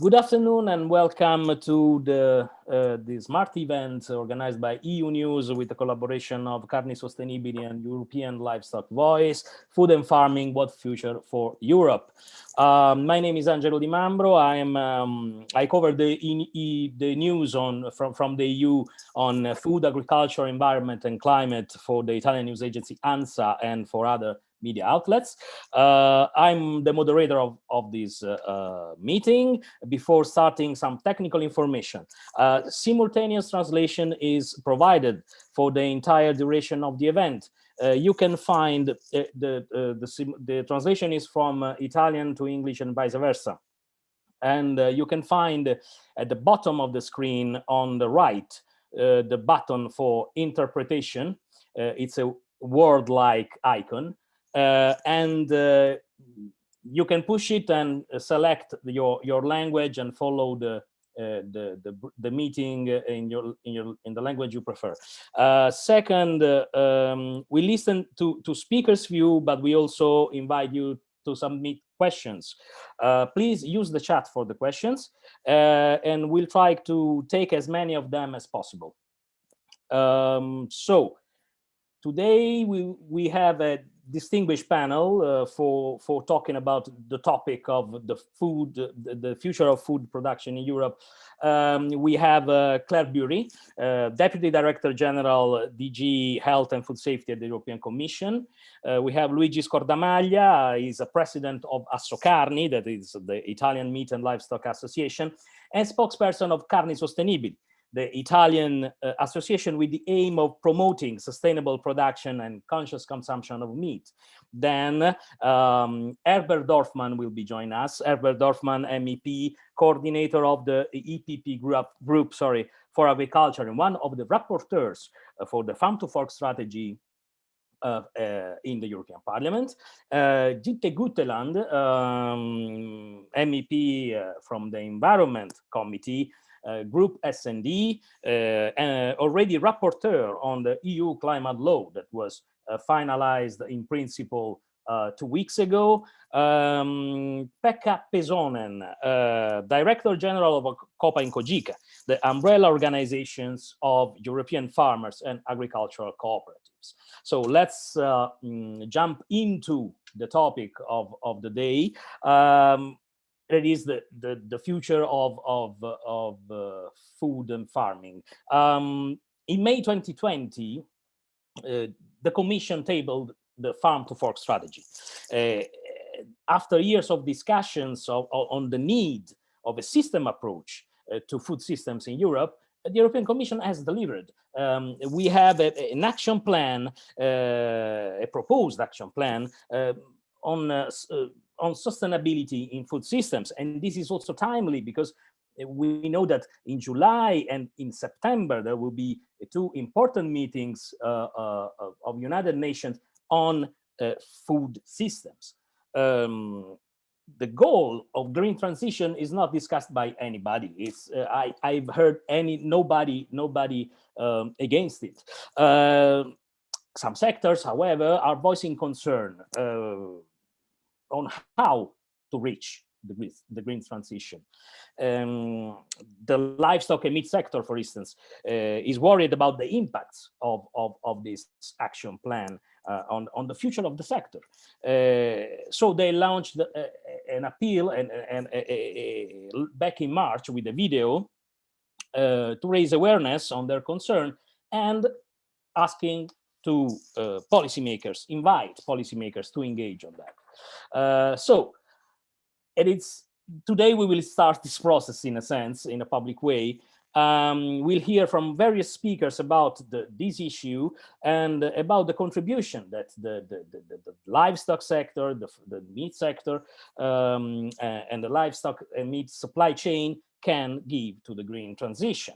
Good afternoon and welcome to the, uh, the smart event organized by EU News with the collaboration of Carni Sostenibili and European Livestock Voice, Food and Farming, What Future for Europe. Um, my name is Angelo Di Mambro. I am um, I cover the e, the news on from from the EU on food, agriculture, environment, and climate for the Italian news agency ANSA and for other media outlets. Uh, I'm the moderator of, of this uh, uh, meeting. Before starting some technical information, uh, simultaneous translation is provided for the entire duration of the event. Uh, you can find uh, the, the, the, translation is from Italian to English and vice versa. And you can find at the bottom of the screen on the right, the button for interpretation. it's a word-like icon and uh, you can push it and select your your language and follow the uh, the, the, the meeting in your in your in the language you prefer. Uh, second, uh, um, we listen to to speakers' view, but we also invite you to submit questions. Uh, please use the chat for the questions, and we'll try to take as many of them as possible. Um, so today we we have a distinguished panel uh, for for talking about the topic of the food, the, the future of food production in Europe. Um, we have uh, Claire Bury, uh, Deputy Director General DG Health and Food Safety at the European Commission. Uh, we have Luigi Scordamaglia, he's a president of Assocarni, that is the Italian Meat and Livestock Association, and spokesperson of Carni Sostenibili, the Italian uh, association with the aim of promoting sustainable production and conscious consumption of meat. Then um, Herbert Dorfmann will be joining us. Herbert Dorfmann, MEP, coordinator of the EPP group, group sorry, for agriculture and one of the rapporteurs uh, for the farm to fork strategy uh, uh, in the European Parliament. Uh, Guteland, um, MEP uh, from the Environment Committee, Group S&D, uh, already rapporteur on the EU climate law that was uh, finalized in principle uh, two weeks ago. Um, Pekka Pesonen, uh, Director General of COPA in Cogeca, the umbrella organizations of European farmers and agricultural cooperatives. So let's uh, mm, jump into the topic of, of the day. Um, it is the, the, the future of, of, of uh, food and farming. Um, in May 2020, uh, the Commission tabled the farm to fork strategy. Uh, after years of discussions of, of, on the need of a system approach uh, to food systems in Europe, the European Commission has delivered. Um, we have a, an action plan, uh, a proposed action plan uh, on on sustainability in food systems. And this is also timely because we know that in July and in September, there will be two important meetings uh, uh, of United Nations on uh, food systems. Um, the goal of green transition is not discussed by anybody. It's uh, I, I've heard any nobody nobody um, against it. Uh, some sectors, however, are voicing concern uh, on how to reach the, the green transition. Um, the livestock and meat sector, for instance, uh, is worried about the impacts of, of, of this action plan uh, on, on the future of the sector. Uh, so they launched the, uh, an appeal and, and back in March with a video uh, to raise awareness on their concern and asking to uh, policymakers, invite policymakers to engage on that. Uh, so, and it's today we will start this process in a sense, in a public way. Um, we'll hear from various speakers about the, this issue and about the contribution that the, the, the, the livestock sector, the, the meat sector, um, and the livestock and meat supply chain can give to the green transition.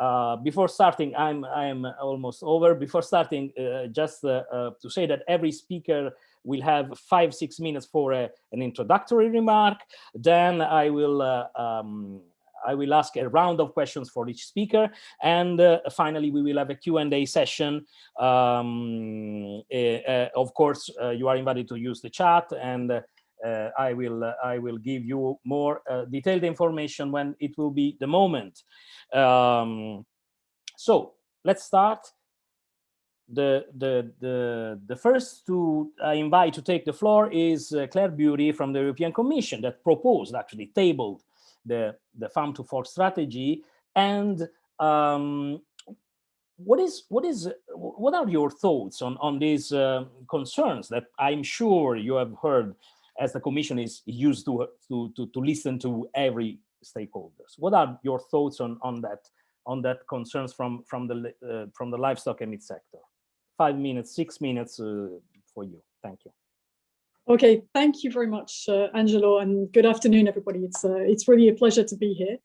Uh, before starting, I'm I'm almost over. Before starting, uh, just uh, uh to say that every speaker will have five six minutes for a, an introductory remark. Then I will. Uh, um, I will ask a round of questions for each speaker. And uh, finally, we will have a Q&A session. Um, uh, uh, of course, you are invited to use the chat and uh, I will uh, I will give you more uh, detailed information when it will be the moment. Um, so let's start. The the the the first to invite to take the floor is Claire Bury from the European Commission that proposed actually tabled the the farm to fork strategy. And um, what is what is what are your thoughts on on these uh, concerns that I'm sure you have heard as the commission is used to to to, to listen to every stakeholders? What are your thoughts on on that on that concerns from from the uh, from the livestock and meat sector five minutes six minutes uh, for you thank you okay thank you very much uh, angelo and good afternoon everybody it's uh, it's really a pleasure to be here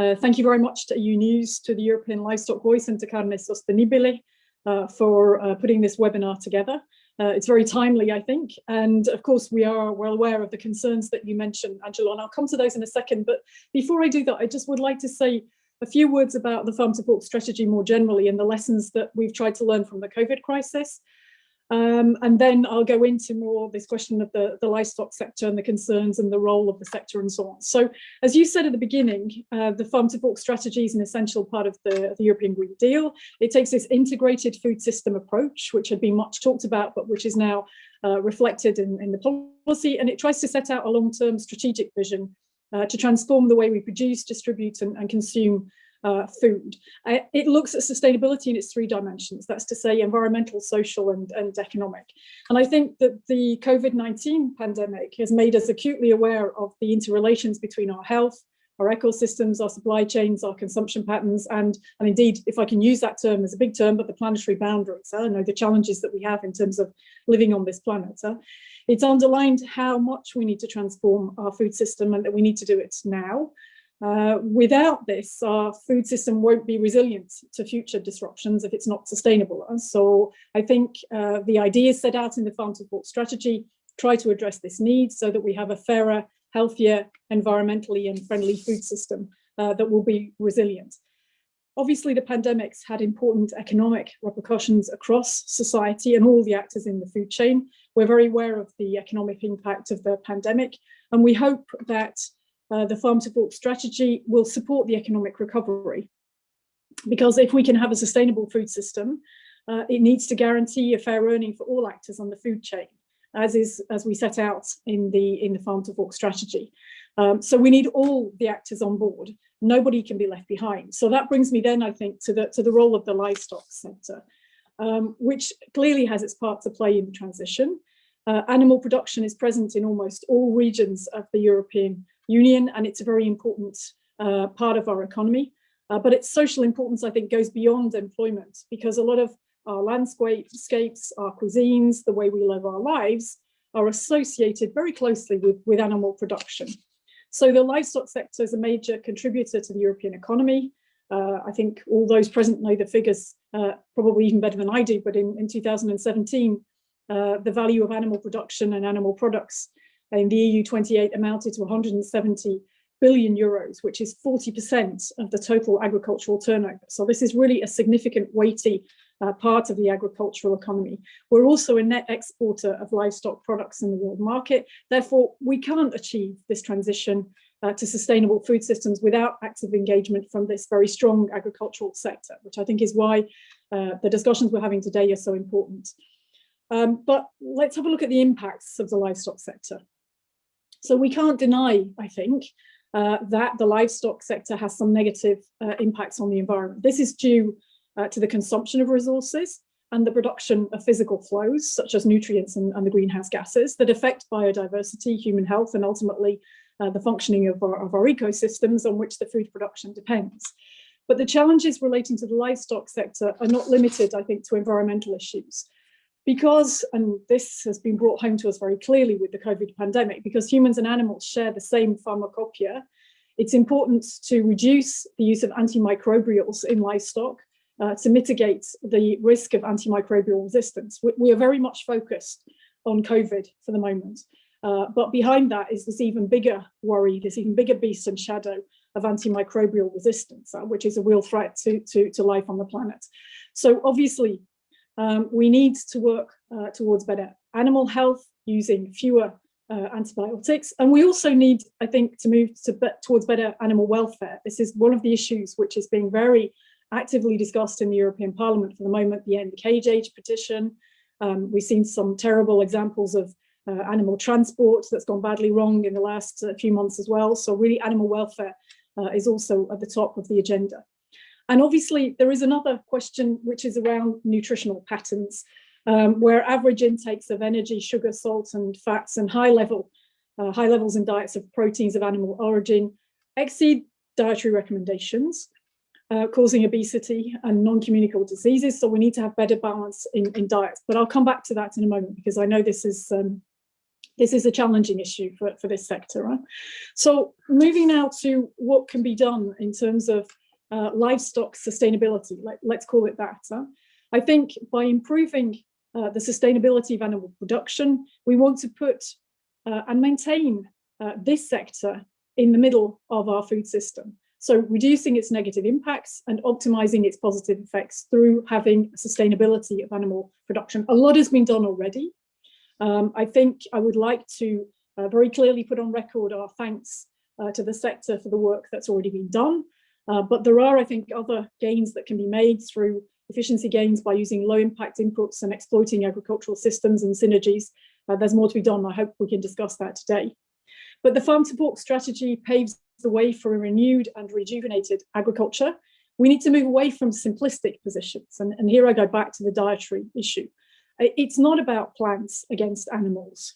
uh, thank you very much to EU News, to the European Livestock Voice and to Carne Sostenibile uh, for uh, putting this webinar together. It's very timely, I think. And of course, we are well aware of the concerns that you mentioned, Angelo, and I'll come to those in a second. But before I do that, I just would like to say a few words about the farm to fork strategy more generally and the lessons that we've tried to learn from the COVID crisis. Um, and then I'll go into more this question of the, the livestock sector and the concerns and the role of the sector and so on. So as you said at the beginning, uh, the farm to fork strategy is an essential part of the, the European Green Deal. It takes this integrated food system approach, which had been much talked about, but which is now uh, reflected in, in the policy. And it tries to set out a long-term strategic vision uh, to transform the way we produce, distribute and, and consume uh, food. Uh, it looks at sustainability in its three dimensions, that's to say environmental, social and, and economic. And I think that the COVID-19 pandemic has made us acutely aware of the interrelations between our health, our ecosystems, our supply chains, our consumption patterns, and, and indeed, if I can use that term as a big term, but the planetary boundaries, I know the challenges that we have in terms of living on this planet. It's underlined how much we need to transform our food system and that we need to do it now. Uh, without this, our food system won't be resilient to future disruptions if it's not sustainable. And so I think uh, the ideas set out in the farm to fork strategy try to address this need so that we have a fairer, healthier, environmentally and friendly food system uh, that will be resilient. Obviously, the pandemics had important economic repercussions across society and all the actors in the food chain. We're very aware of the economic impact of the pandemic, and we hope that uh, the farm to fork strategy will support the economic recovery. Because if we can have a sustainable food system, uh, it needs to guarantee a fair earning for all actors on the food chain, as is as we set out in the in the farm to fork strategy. Um, so we need all the actors on board. Nobody can be left behind. So that brings me then, I think, to the to the role of the livestock sector, um, which clearly has its part to play in the transition. Uh, animal production is present in almost all regions of the European Union, and it's a very important uh, part of our economy. Uh, but its social importance, I think, goes beyond employment because a lot of our landscapes, our cuisines, the way we live our lives are associated very closely with, with animal production. So the livestock sector is a major contributor to the European economy. Uh, I think all those present know the figures uh, probably even better than I do, but in, in 2017, uh, the value of animal production and animal products in the EU 28 amounted to 170 billion euros, which is 40% of the total agricultural turnover. So this is really a significant weighty uh, part of the agricultural economy. We're also a net exporter of livestock products in the world market. Therefore, we can't achieve this transition uh, to sustainable food systems without active engagement from this very strong agricultural sector, which I think is why uh, the discussions we're having today are so important. Um, but let's have a look at the impacts of the livestock sector. So we can't deny, I think, uh, that the livestock sector has some negative uh, impacts on the environment. This is due uh, to the consumption of resources and the production of physical flows, such as nutrients and, and the greenhouse gases that affect biodiversity, human health, and ultimately uh, the functioning of our, of our ecosystems on which the food production depends. But the challenges relating to the livestock sector are not limited, I think, to environmental issues because, and this has been brought home to us very clearly with the COVID pandemic, because humans and animals share the same pharmacopoeia, it's important to reduce the use of antimicrobials in livestock uh, to mitigate the risk of antimicrobial resistance. We, we, are very much focused on COVID for the moment, uh, but behind that is this even bigger worry, this even bigger beast and shadow of antimicrobial resistance, uh, which is a real threat to, to, to life on the planet. So obviously, um, we need to work uh, towards better animal health using fewer uh, antibiotics. And we also need, I think, to move to be towards better animal welfare. This is one of the issues which is being very actively discussed in the European Parliament for the moment, the End Cage Age petition. Um, we've seen some terrible examples of uh, animal transport that's gone badly wrong in the last uh, few months as well. So really animal welfare uh, is also at the top of the agenda. And obviously there is another question which is around nutritional patterns, um, where average intakes of energy, sugar, salt and fats and high level, uh, high levels in diets of proteins of animal origin exceed dietary recommendations, uh, causing obesity and non-communicable diseases. So we need to have better balance in, in diets. But I'll come back to that in a moment because I know this is um, this is a challenging issue for, for this sector. Right? So moving now to what can be done in terms of uh, livestock sustainability, let, us call it that. Huh? I think by improving uh, the sustainability of animal production, we want to put uh, and maintain uh, this sector in the middle of our food system. So reducing its negative impacts and optimizing its positive effects through having sustainability of animal production. A lot has been done already. Um, I think I would like to uh, very clearly put on record our thanks uh, to the sector for the work that's already been done. Uh, but there are, I think, other gains that can be made through efficiency gains by using low impact inputs and exploiting agricultural systems and synergies. Uh, there's more to be done. I hope we can discuss that today. But the farm fork strategy paves the way for a renewed and rejuvenated agriculture. We need to move away from simplistic positions. And, and here I go back to the dietary issue. It's not about plants against animals.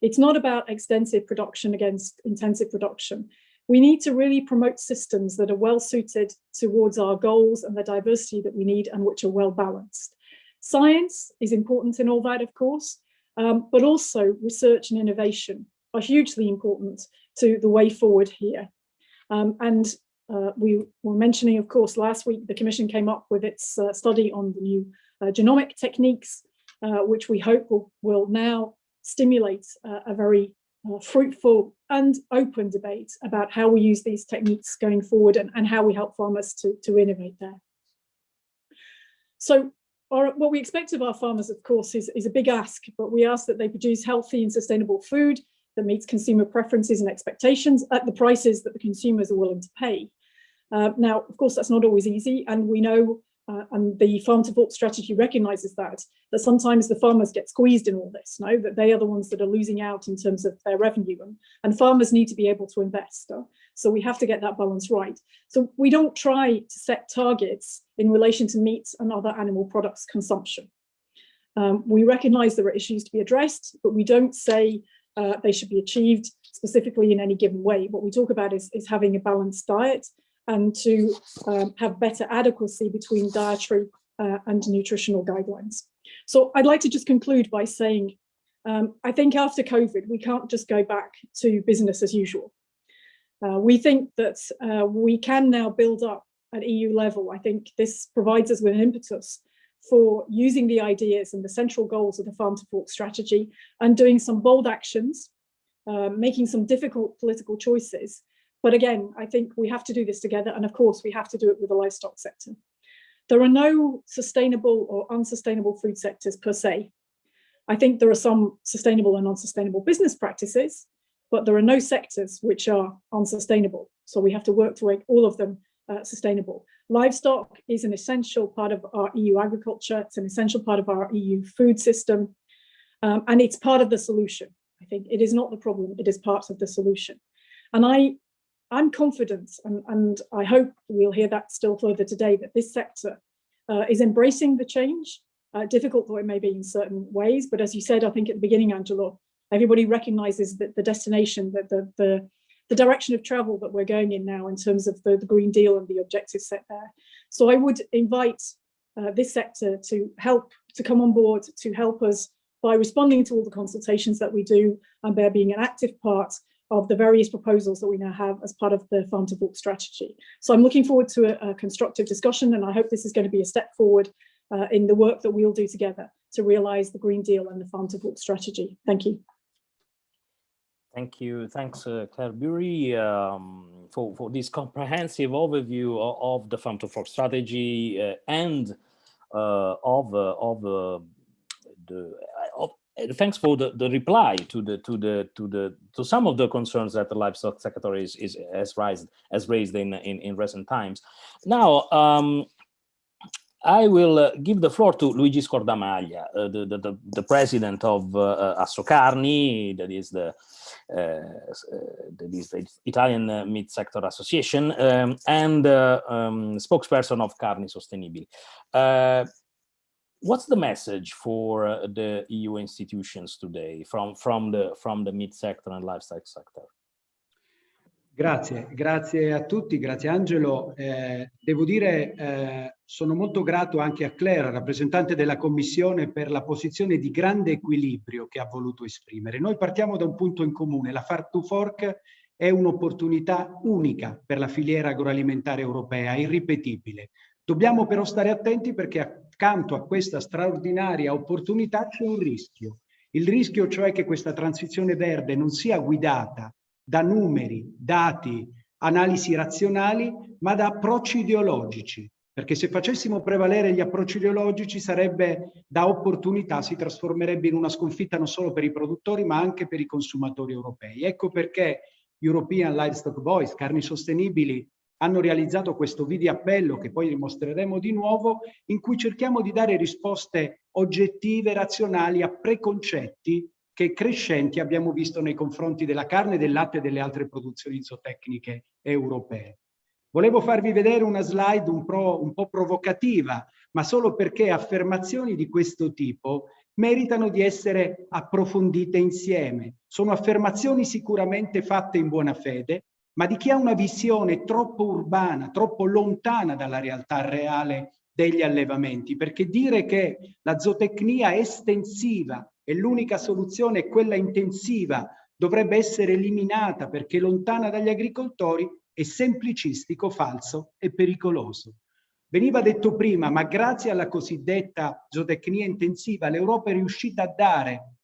It's not about extensive production against intensive production. We need to really promote systems that are well suited towards our goals and the diversity that we need and which are well balanced. Science is important in all that, of course, um, but also research and innovation are hugely important to the way forward here. Um, and uh, we were mentioning, of course, last week, the Commission came up with its uh, study on the new uh, genomic techniques uh, which we hope will, will now stimulate uh, a very uh, fruitful and open debate about how we use these techniques going forward and, and how we help farmers to, to innovate there. So our, what we expect of our farmers, of course, is, is a big ask, but we ask that they produce healthy and sustainable food that meets consumer preferences and expectations at the prices that the consumers are willing to pay. Uh, now, of course, that's not always easy, and we know uh, and the farm to fork strategy recognizes that, that sometimes the farmers get squeezed in all this, no? that they are the ones that are losing out in terms of their revenue and, and farmers need to be able to invest. Uh, so we have to get that balance right. So we don't try to set targets in relation to meat and other animal products consumption. Um, we recognize there are issues to be addressed, but we don't say uh, they should be achieved specifically in any given way. What we talk about is, is having a balanced diet and to um, have better adequacy between dietary uh, and nutritional guidelines. So I'd like to just conclude by saying, um, I think after COVID, we can't just go back to business as usual. Uh, we think that uh, we can now build up at EU level. I think this provides us with an impetus for using the ideas and the central goals of the farm to fork strategy and doing some bold actions, uh, making some difficult political choices but again, I think we have to do this together. And of course, we have to do it with the livestock sector. There are no sustainable or unsustainable food sectors per se. I think there are some sustainable and unsustainable business practices, but there are no sectors which are unsustainable. So we have to work to make all of them uh, sustainable. Livestock is an essential part of our EU agriculture. It's an essential part of our EU food system. Um, and it's part of the solution. I think it is not the problem, it is part of the solution. And I I'm confident, and, and I hope we'll hear that still further today, that this sector uh, is embracing the change, uh, difficult though it may be in certain ways. But as you said, I think at the beginning, Angelo, everybody recognizes that the destination, that the, the, the direction of travel that we're going in now in terms of the, the Green Deal and the objectives set there. So I would invite uh, this sector to help, to come on board, to help us by responding to all the consultations that we do and by being an active part of the various proposals that we now have as part of the farm to fork strategy. So I'm looking forward to a, a, constructive discussion and I hope this is going to be a step forward uh, in the work that we'll do together to realise the Green Deal and the farm to fork strategy. Thank you. Thank you. Thanks, uh, Claire Bury, um, for, for this comprehensive overview of, of the farm to fork strategy uh, and uh, of, uh, of uh, the thanks for the, the reply to the to the to the to some of the concerns that the livestock sector is, is has raised has raised in, in in recent times. Now, um, I will uh, give the floor to Luigi Scordamaglia, uh, the, the, the, president of uh, uh Assocarni, that is the, uh, uh, that is the Italian Meat Sector Association, um, and um, spokesperson of Carni Sostenibili. What's the message for the EU institutions today from, from, the, from the meat sector and livestock sector? Grazie, grazie a tutti, grazie Angelo. Eh, devo dire, eh, sono molto grato anche a Claire, rappresentante della Commissione, per la posizione di grande equilibrio che ha voluto esprimere. Noi partiamo da un punto in comune, la Farm to Fork è un'opportunità unica per la filiera agroalimentare europea, irripetibile. Dobbiamo però stare attenti perché accanto a questa straordinaria opportunità c'è un rischio. Il rischio cioè che questa transizione verde non sia guidata da numeri, dati, analisi razionali, ma da approcci ideologici. Perché se facessimo prevalere gli approcci ideologici sarebbe da opportunità, si trasformerebbe in una sconfitta non solo per i produttori ma anche per i consumatori europei. Ecco perché European Livestock Voice, Carni Sostenibili, hanno realizzato questo video appello che poi dimostreremo di nuovo, in cui cerchiamo di dare risposte oggettive, razionali a preconcetti che crescenti abbiamo visto nei confronti della carne, del latte e delle altre produzioni zootecniche europee. Volevo farvi vedere una slide un, pro, un po' provocativa, ma solo perché affermazioni di questo tipo meritano di essere approfondite insieme. Sono affermazioni sicuramente fatte in buona fede, ma di chi ha una visione troppo urbana, troppo lontana dalla realtà reale degli allevamenti, perché dire che la zootecnia estensiva e l'unica soluzione è quella intensiva, dovrebbe essere eliminata perché lontana dagli agricoltori, è semplicistico, falso e pericoloso. Veniva detto prima, ma grazie alla cosiddetta zootecnia intensiva l'Europa è riuscita a dare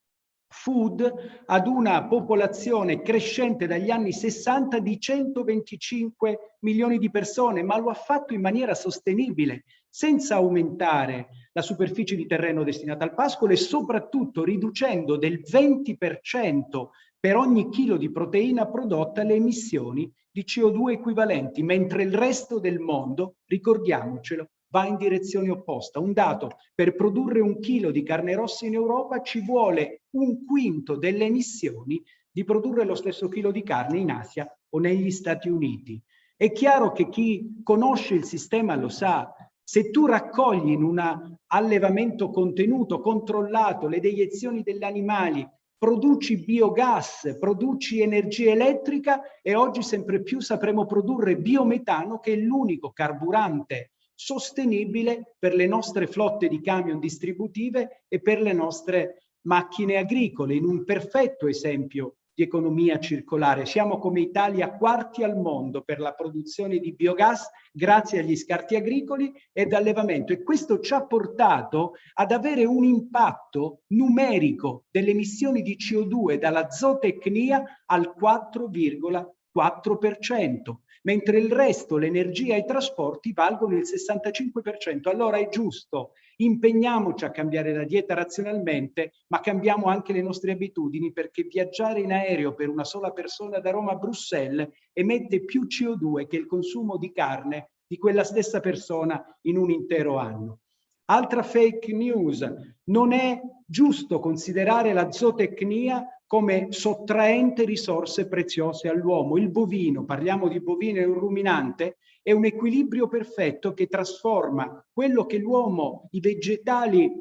food ad una popolazione crescente dagli anni 60 di 125 milioni di persone, ma lo ha fatto in maniera sostenibile, senza aumentare la superficie di terreno destinata al pascolo e soprattutto riducendo del 20% per ogni chilo di proteina prodotta le emissioni di CO2 equivalenti, mentre il resto del mondo, ricordiamocelo, va in direzione opposta. Un dato, per produrre un chilo di carne rossa in Europa ci vuole un quinto delle emissioni di produrre lo stesso chilo di carne in Asia o negli Stati Uniti. È chiaro che chi conosce il sistema lo sa, se tu raccogli in un allevamento contenuto, controllato, le deiezioni degli animali, produci biogas, produci energia elettrica e oggi sempre più sapremo produrre biometano che è l'unico carburante sostenibile per le nostre flotte di camion distributive e per le nostre macchine agricole, in un perfetto esempio di economia circolare. Siamo come Italia quarti al mondo per la produzione di biogas grazie agli scarti agricoli ed allevamento e questo ci ha portato ad avere un impatto numerico delle emissioni di CO2 dalla zootecnia al 4,4% mentre il resto, l'energia e i trasporti, valgono il 65%. Allora è giusto, impegniamoci a cambiare la dieta razionalmente, ma cambiamo anche le nostre abitudini perché viaggiare in aereo per una sola persona da Roma a Bruxelles emette più CO2 che il consumo di carne di quella stessa persona in un intero anno. Altra fake news, non è giusto considerare la zootecnia come sottraente risorse preziose all'uomo. Il bovino, parliamo di bovino e un ruminante, è un equilibrio perfetto che trasforma quello che l'uomo, i vegetali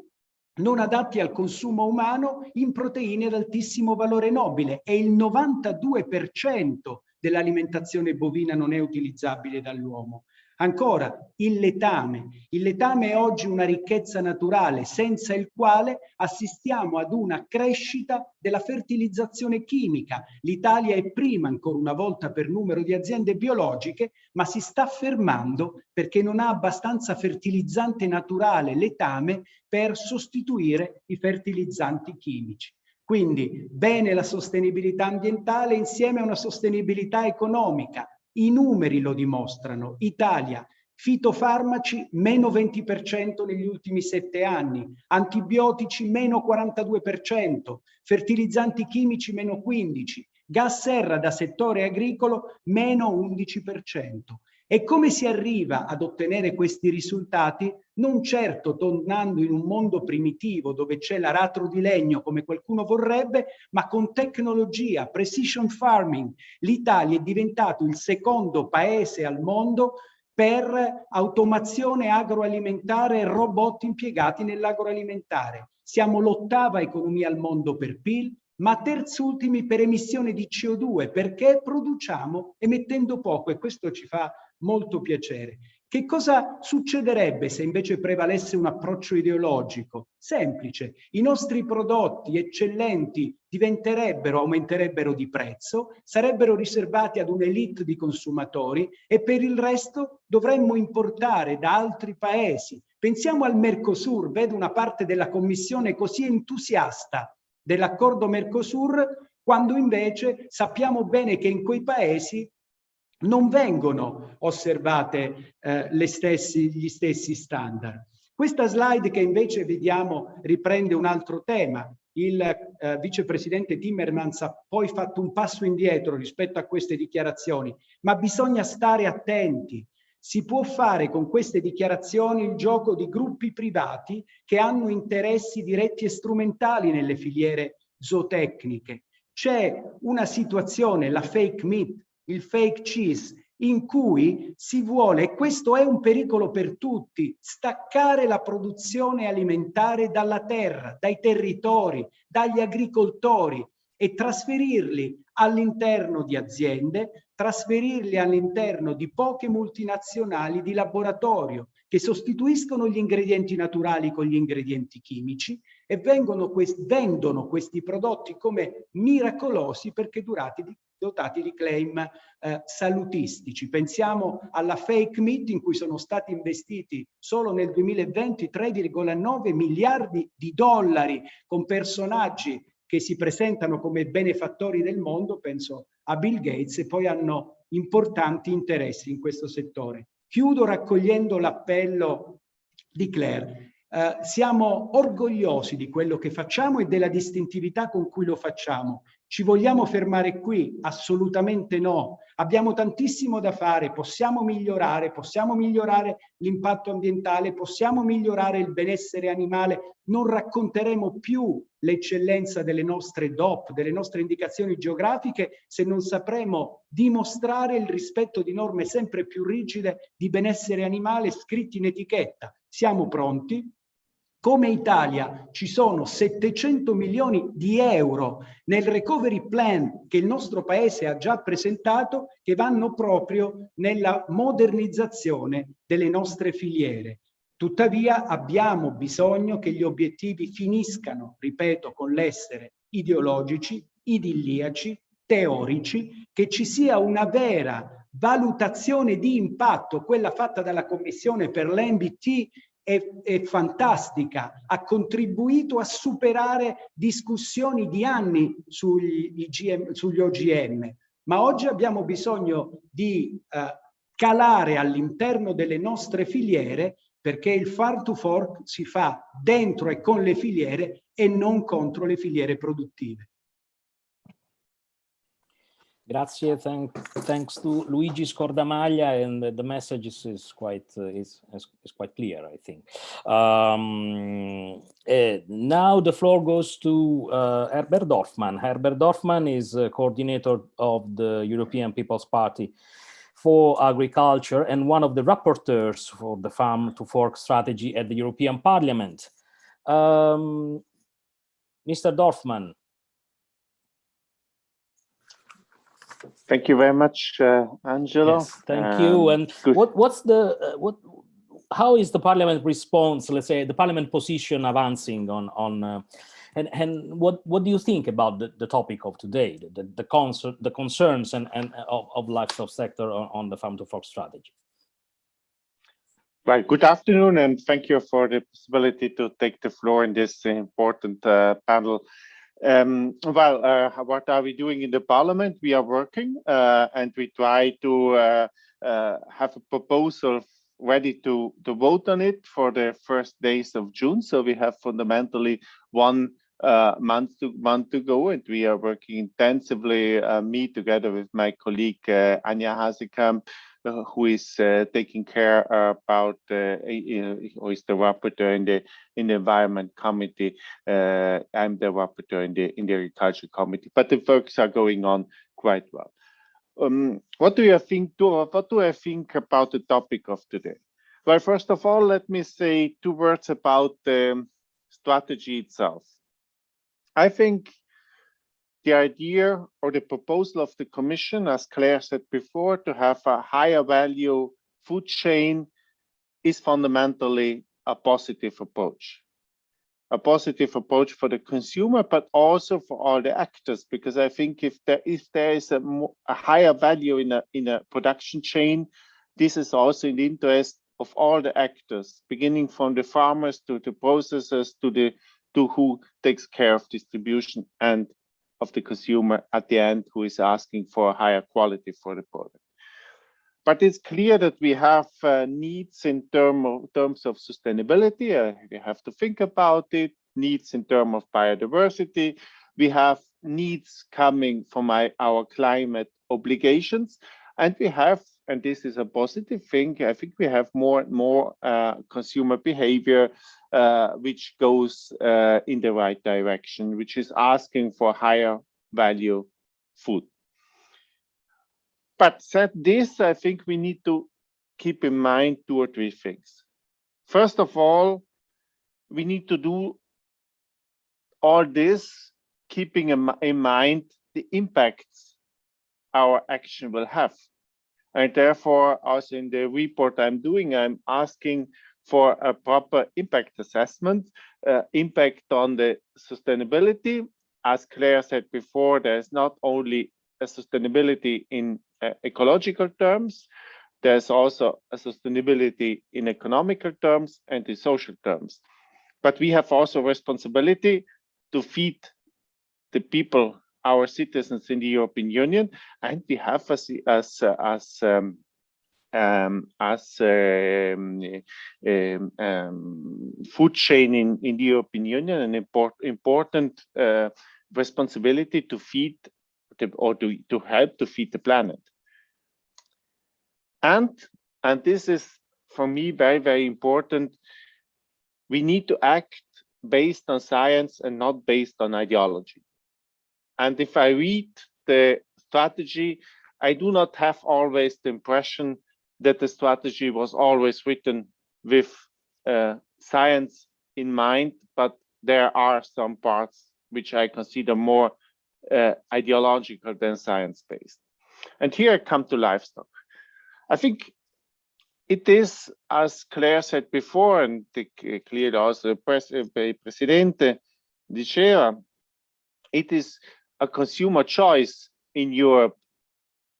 non adatti al consumo umano in proteine ad altissimo valore nobile e il 92% dell'alimentazione bovina non è utilizzabile dall'uomo. Ancora, il letame. Il letame è oggi una ricchezza naturale senza il quale assistiamo ad una crescita della fertilizzazione chimica. L'Italia è prima ancora una volta per numero di aziende biologiche, ma si sta fermando perché non ha abbastanza fertilizzante naturale, letame, per sostituire i fertilizzanti chimici. Quindi bene la sostenibilità ambientale insieme a una sostenibilità economica, i numeri lo dimostrano. Italia, fitofarmaci meno 20% negli ultimi sette anni, antibiotici meno 42%, fertilizzanti chimici meno 15%, gas serra da settore agricolo meno 11%. E come si arriva ad ottenere questi risultati? Non certo tornando in un mondo primitivo dove c'è l'aratro di legno come qualcuno vorrebbe, ma con tecnologia, precision farming. L'Italia è diventato il secondo paese al mondo per automazione agroalimentare e robot impiegati nell'agroalimentare. Siamo l'ottava economia al mondo per PIL, ma terzultimi per emissione di CO2 perché produciamo emettendo poco e questo ci fa molto piacere. Che cosa succederebbe se invece prevalesse un approccio ideologico? Semplice, i nostri prodotti eccellenti diventerebbero, aumenterebbero di prezzo, sarebbero riservati ad un'elite di consumatori e per il resto dovremmo importare da altri paesi. Pensiamo al Mercosur, vedo una parte della Commissione così entusiasta dell'accordo Mercosur, quando invece sappiamo bene che in quei paesi non vengono osservate eh, stessi, gli stessi standard. Questa slide che invece vediamo riprende un altro tema. Il eh, vicepresidente Timmermans ha poi fatto un passo indietro rispetto a queste dichiarazioni, ma bisogna stare attenti. Si può fare con queste dichiarazioni il gioco di gruppi privati che hanno interessi diretti e strumentali nelle filiere zootecniche. C'è una situazione, la fake meat, il fake cheese, in cui si vuole, e questo è un pericolo per tutti, staccare la produzione alimentare dalla terra, dai territori, dagli agricoltori e trasferirli all'interno di aziende, trasferirli all'interno di poche multinazionali di laboratorio che sostituiscono gli ingredienti naturali con gli ingredienti chimici e vengono vendono questi prodotti come miracolosi perché durati di dotati di claim eh, salutistici. Pensiamo alla fake meat in cui sono stati investiti solo nel 2020 3,9 miliardi di dollari con personaggi che si presentano come benefattori del mondo, penso a Bill Gates, e poi hanno importanti interessi in questo settore. Chiudo raccogliendo l'appello di Claire. Uh, siamo orgogliosi di quello che facciamo e della distintività con cui lo facciamo. Ci vogliamo fermare qui? Assolutamente no. Abbiamo tantissimo da fare, possiamo migliorare, possiamo migliorare l'impatto ambientale, possiamo migliorare il benessere animale. Non racconteremo più l'eccellenza delle nostre DOP, delle nostre indicazioni geografiche, se non sapremo dimostrare il rispetto di norme sempre più rigide di benessere animale scritti in etichetta. Siamo pronti, come Italia ci sono 700 milioni di euro nel recovery plan che il nostro paese ha già presentato che vanno proprio nella modernizzazione delle nostre filiere. Tuttavia abbiamo bisogno che gli obiettivi finiscano, ripeto, con l'essere ideologici, idilliaci, teorici, che ci sia una vera valutazione di impatto, quella fatta dalla Commissione per l'MBT è, è, fantastica, ha contribuito a superare discussioni di anni sugli, IGM, sugli OGM, ma oggi abbiamo bisogno di eh, calare all'interno delle nostre filiere perché il far to fork si fa dentro e con le filiere e non contro le filiere produttive. Grazie. Thank, thanks to Luigi Scordamaglia, and the message is, is quite uh, is, is quite clear, I think. Um, uh, now the floor goes to uh, Herbert Dorfmann. Herbert Dorfmann is coordinator of the European People's Party for Agriculture and one of the rapporteurs for the Farm to Fork strategy at the European Parliament. Um, Mr. Dorfmann, Thank you very much, uh, Angelo. Yes, thank um, you. And good. what what's the uh, what? How is the Parliament response? Let's say the Parliament position advancing on on. Uh, and, and what, what do you think about the, the topic of today, the, the, concern, the concerns and, and of, of livestock sector on, on the farm to fork strategy? Right. Good afternoon, and thank you for the possibility to take the floor in this important uh, panel. Um, well, uh, what are we doing in the parliament? We are working uh, and we try to uh, uh have a proposal ready to, to vote on it for the first days of June. So we have fundamentally one uh, month to month to go, and we are working intensively. Uh, me together with my colleague Anja Hazekamp, uh, who is uh, taking care about uh, who is the rapporteur in the in the environment committee. I'm the rapporteur in the in the agriculture committee, but the works are going on quite well. Um, what do you think? Do, what do I think about the topic of today? Well, first of all, let me say two words about the strategy itself. I think the idea or the proposal of the Commission, as Claire said before, to have a higher value food chain is fundamentally a positive approach. A positive approach for the consumer, but also for all the actors, because I think if there if there is a, a higher value in a in a production chain, this is also in the interest of all the actors, beginning from the farmers to the processors to the to who takes care of distribution and of the consumer at the end who is asking for a higher quality for the product. But it's clear that we have uh, needs in term of, terms of sustainability. Uh, we have to think about it, needs in terms of biodiversity. We have needs coming from our climate obligations. And we have, and this is a positive thing, I think we have more and more uh, consumer behavior uh, which goes uh, in the right direction, which is asking for higher value food. But said this, I think we need to keep in mind two or three things. First of all, we need to do all this keeping in mind the impacts our action will have. And therefore, also in the report I'm doing, I'm asking for a proper impact assessment, uh, impact on the sustainability. As Claire said before, there's not only a sustainability in uh, ecological terms, there's also a sustainability in economical terms and in social terms. But we have also responsibility to feed the people, our citizens in the European Union, and we have as, as, as um, um, as um, um, um, food chain in, in the European Union, an import, important uh, responsibility to feed the, or to, to help to feed the planet. And, and this is for me very, very important. We need to act based on science and not based on ideology. And if I read the strategy, I do not have always the impression that the strategy was always written with uh, science in mind, but there are some parts which I consider more uh, ideological than science-based. And here I come to livestock. I think it is, as Claire said before, and clearly also the pres uh, Presidente diceva, it is a consumer choice in Europe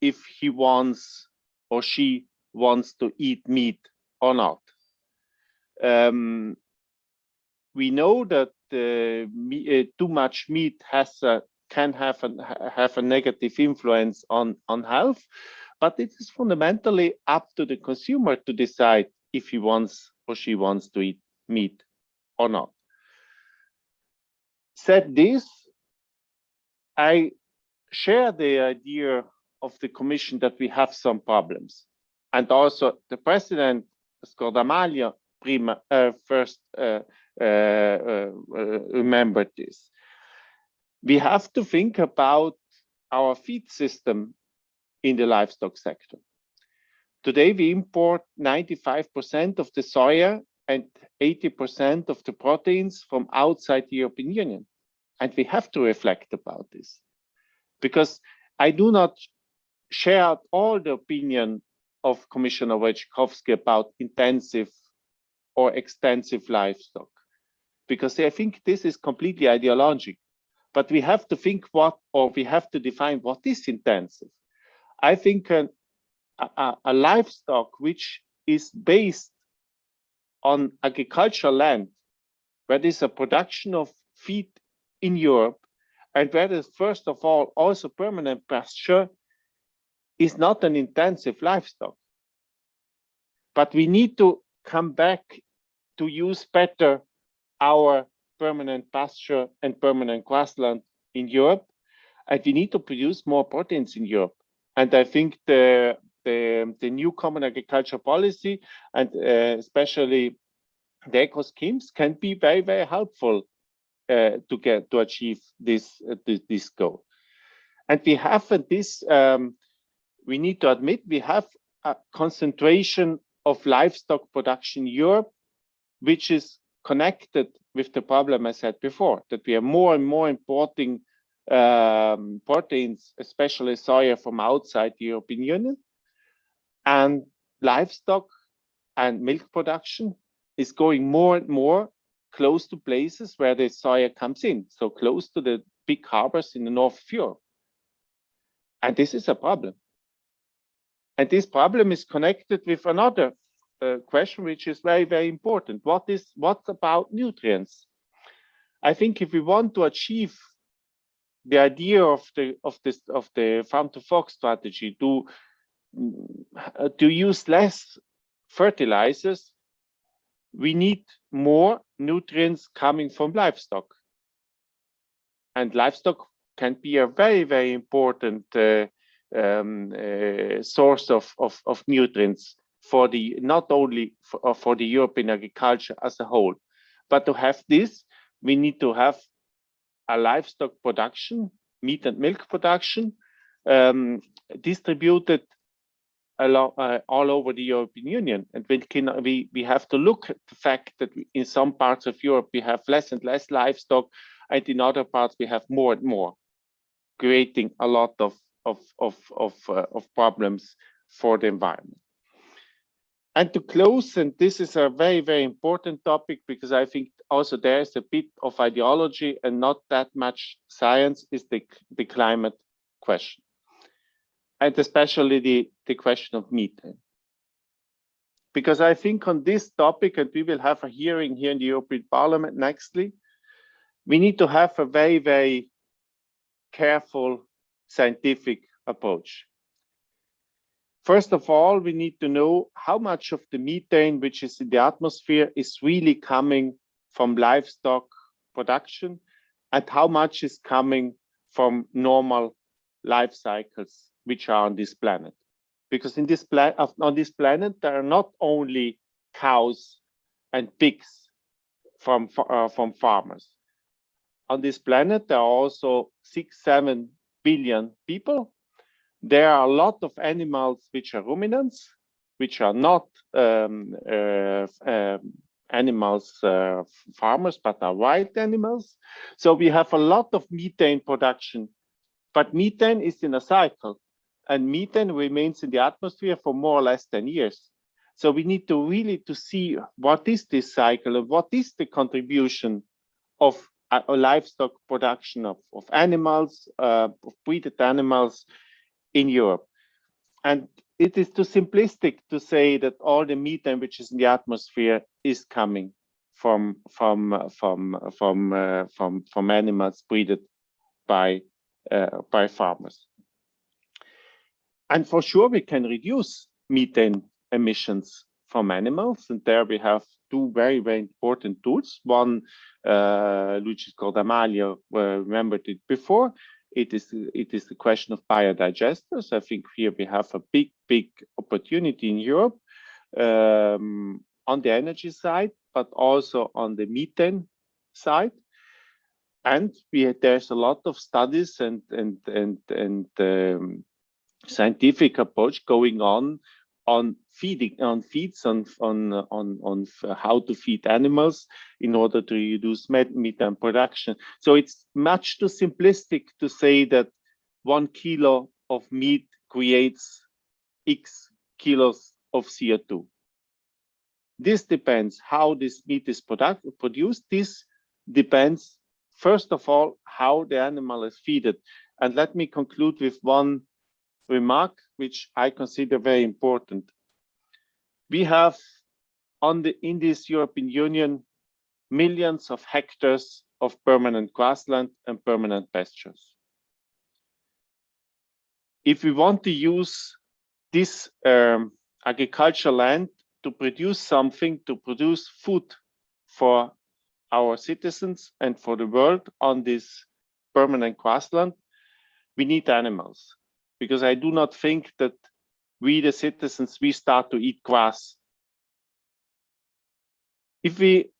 if he wants or she wants to eat meat or not. Um, we know that uh, me, uh, too much meat has a, can have a, have a negative influence on, on health, but it is fundamentally up to the consumer to decide if he wants or she wants to eat meat or not. Said this, I share the idea of the Commission that we have some problems and also the president Scordamaglio prima, uh, first uh, uh, uh, remembered this. We have to think about our feed system in the livestock sector. Today, we import 95% of the soya and 80% of the proteins from outside the European Union. And we have to reflect about this because I do not share all the opinion of Commissioner Wojciechowski about intensive or extensive livestock, because I think this is completely ideological. But we have to think what, or we have to define what is intensive. I think an, a, a livestock which is based on agricultural land, where there's a production of feed in Europe, and where there's first of all also permanent pasture is not an intensive livestock. But we need to come back to use better our permanent pasture and permanent grassland in Europe. And we need to produce more proteins in Europe. And I think the the, the new common agriculture policy and uh, especially the eco schemes can be very, very helpful to get to achieve this, uh, this, goal. And we have this, um, we need to admit, we have a concentration of livestock production in Europe, which is connected with the problem I said before, that we are more and more importing um, proteins, especially soya from outside the European Union. And livestock and milk production is going more and more close to places where the soya comes in, so close to the big harbors in the north Europe. And this is a problem. And this problem is connected with another uh, question, which is very, very important. What is what's about nutrients? I think if we want to achieve the idea of the of this of the farm to fork strategy to uh, to use less fertilizers, we need more nutrients coming from livestock. And livestock can be a very, very important uh, um, uh, source of, of, of, nutrients for the not only for, uh, for the European agriculture as a whole, but to have this, we need to have a livestock production, meat and milk production, um, distributed along, uh, all over the European Union. And we, can, we, we have to look at the fact that in some parts of Europe, we have less and less livestock, and in other parts, we have more and more, creating a lot of, of, of, of, uh, of problems for the environment. And to close, and this is a very, very important topic because I think also there's a bit of ideology and not that much science is the, the climate question and especially the, the question of methane. Because I think on this topic, and we will have a hearing here in the European Parliament nextly, we need to have a very, very careful scientific approach. First of all, we need to know how much of the methane which is in the atmosphere is really coming from livestock production and how much is coming from normal life cycles which are on this planet. Because in this on this planet, there are not only cows and pigs from, uh, from farmers. On this planet, there are also six, seven billion people. There are a lot of animals which are ruminants, which are not um, uh, uh, animals, uh, farmers, but are wild animals. So we have a lot of methane production, but methane is in a cycle and methane remains in the atmosphere for more or less 10 years. So we need to really to see what is this cycle and what is the contribution of a, livestock production of, of animals, uh, of breeded animals in Europe. And it is too simplistic to say that all the methane which is in the atmosphere is coming from from from from uh, from from animals breeded by uh, by farmers. And for sure, we can reduce methane emissions from animals. And there we have two very, very important tools. One, uh, which is called Amalia, uh, remembered it before. It is, it is the question of biodigesters. I think here we have a big, big opportunity in Europe um, on the energy side, but also on the methane side. And we, there's a lot of studies and and and and um, scientific approach going on on feeding on feeds on on on on how to feed animals in order to reduce methane production. So it's much too simplistic to say that one kilo of meat creates x kilos of co2 this depends how this meat is product, produced. This depends first of all how the animal is fed and let me conclude with one remark, which I consider very important. We have on the, in this European Union, millions of hectares of permanent grassland and permanent pastures. If we want to use this um, agricultural land to produce something, to produce food for our citizens and for the world on this permanent grassland, we need animals. Because I do not think that we, the citizens, we start to eat grass. If we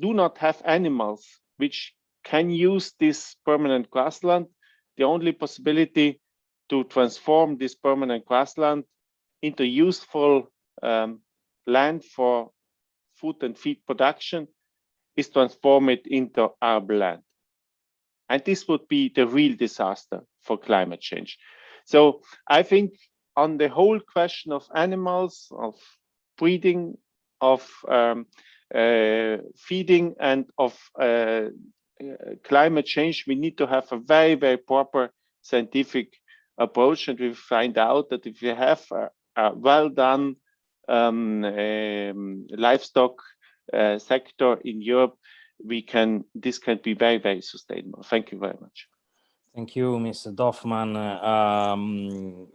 do not have animals which can use this permanent grassland, the only possibility to transform this permanent grassland into useful um, land for food and feed production is to transform it into arable land. And this would be the real disaster for climate change. So I think on the whole question of animals, of breeding, of um, uh, feeding and of uh, uh, climate change, we need to have a very, very proper scientific approach. And we find out that if we have a, a well done um, um, livestock uh, sector in Europe, we can this can be very, very sustainable. Thank you very much. Thank you, Mr. Dorfmann. Um,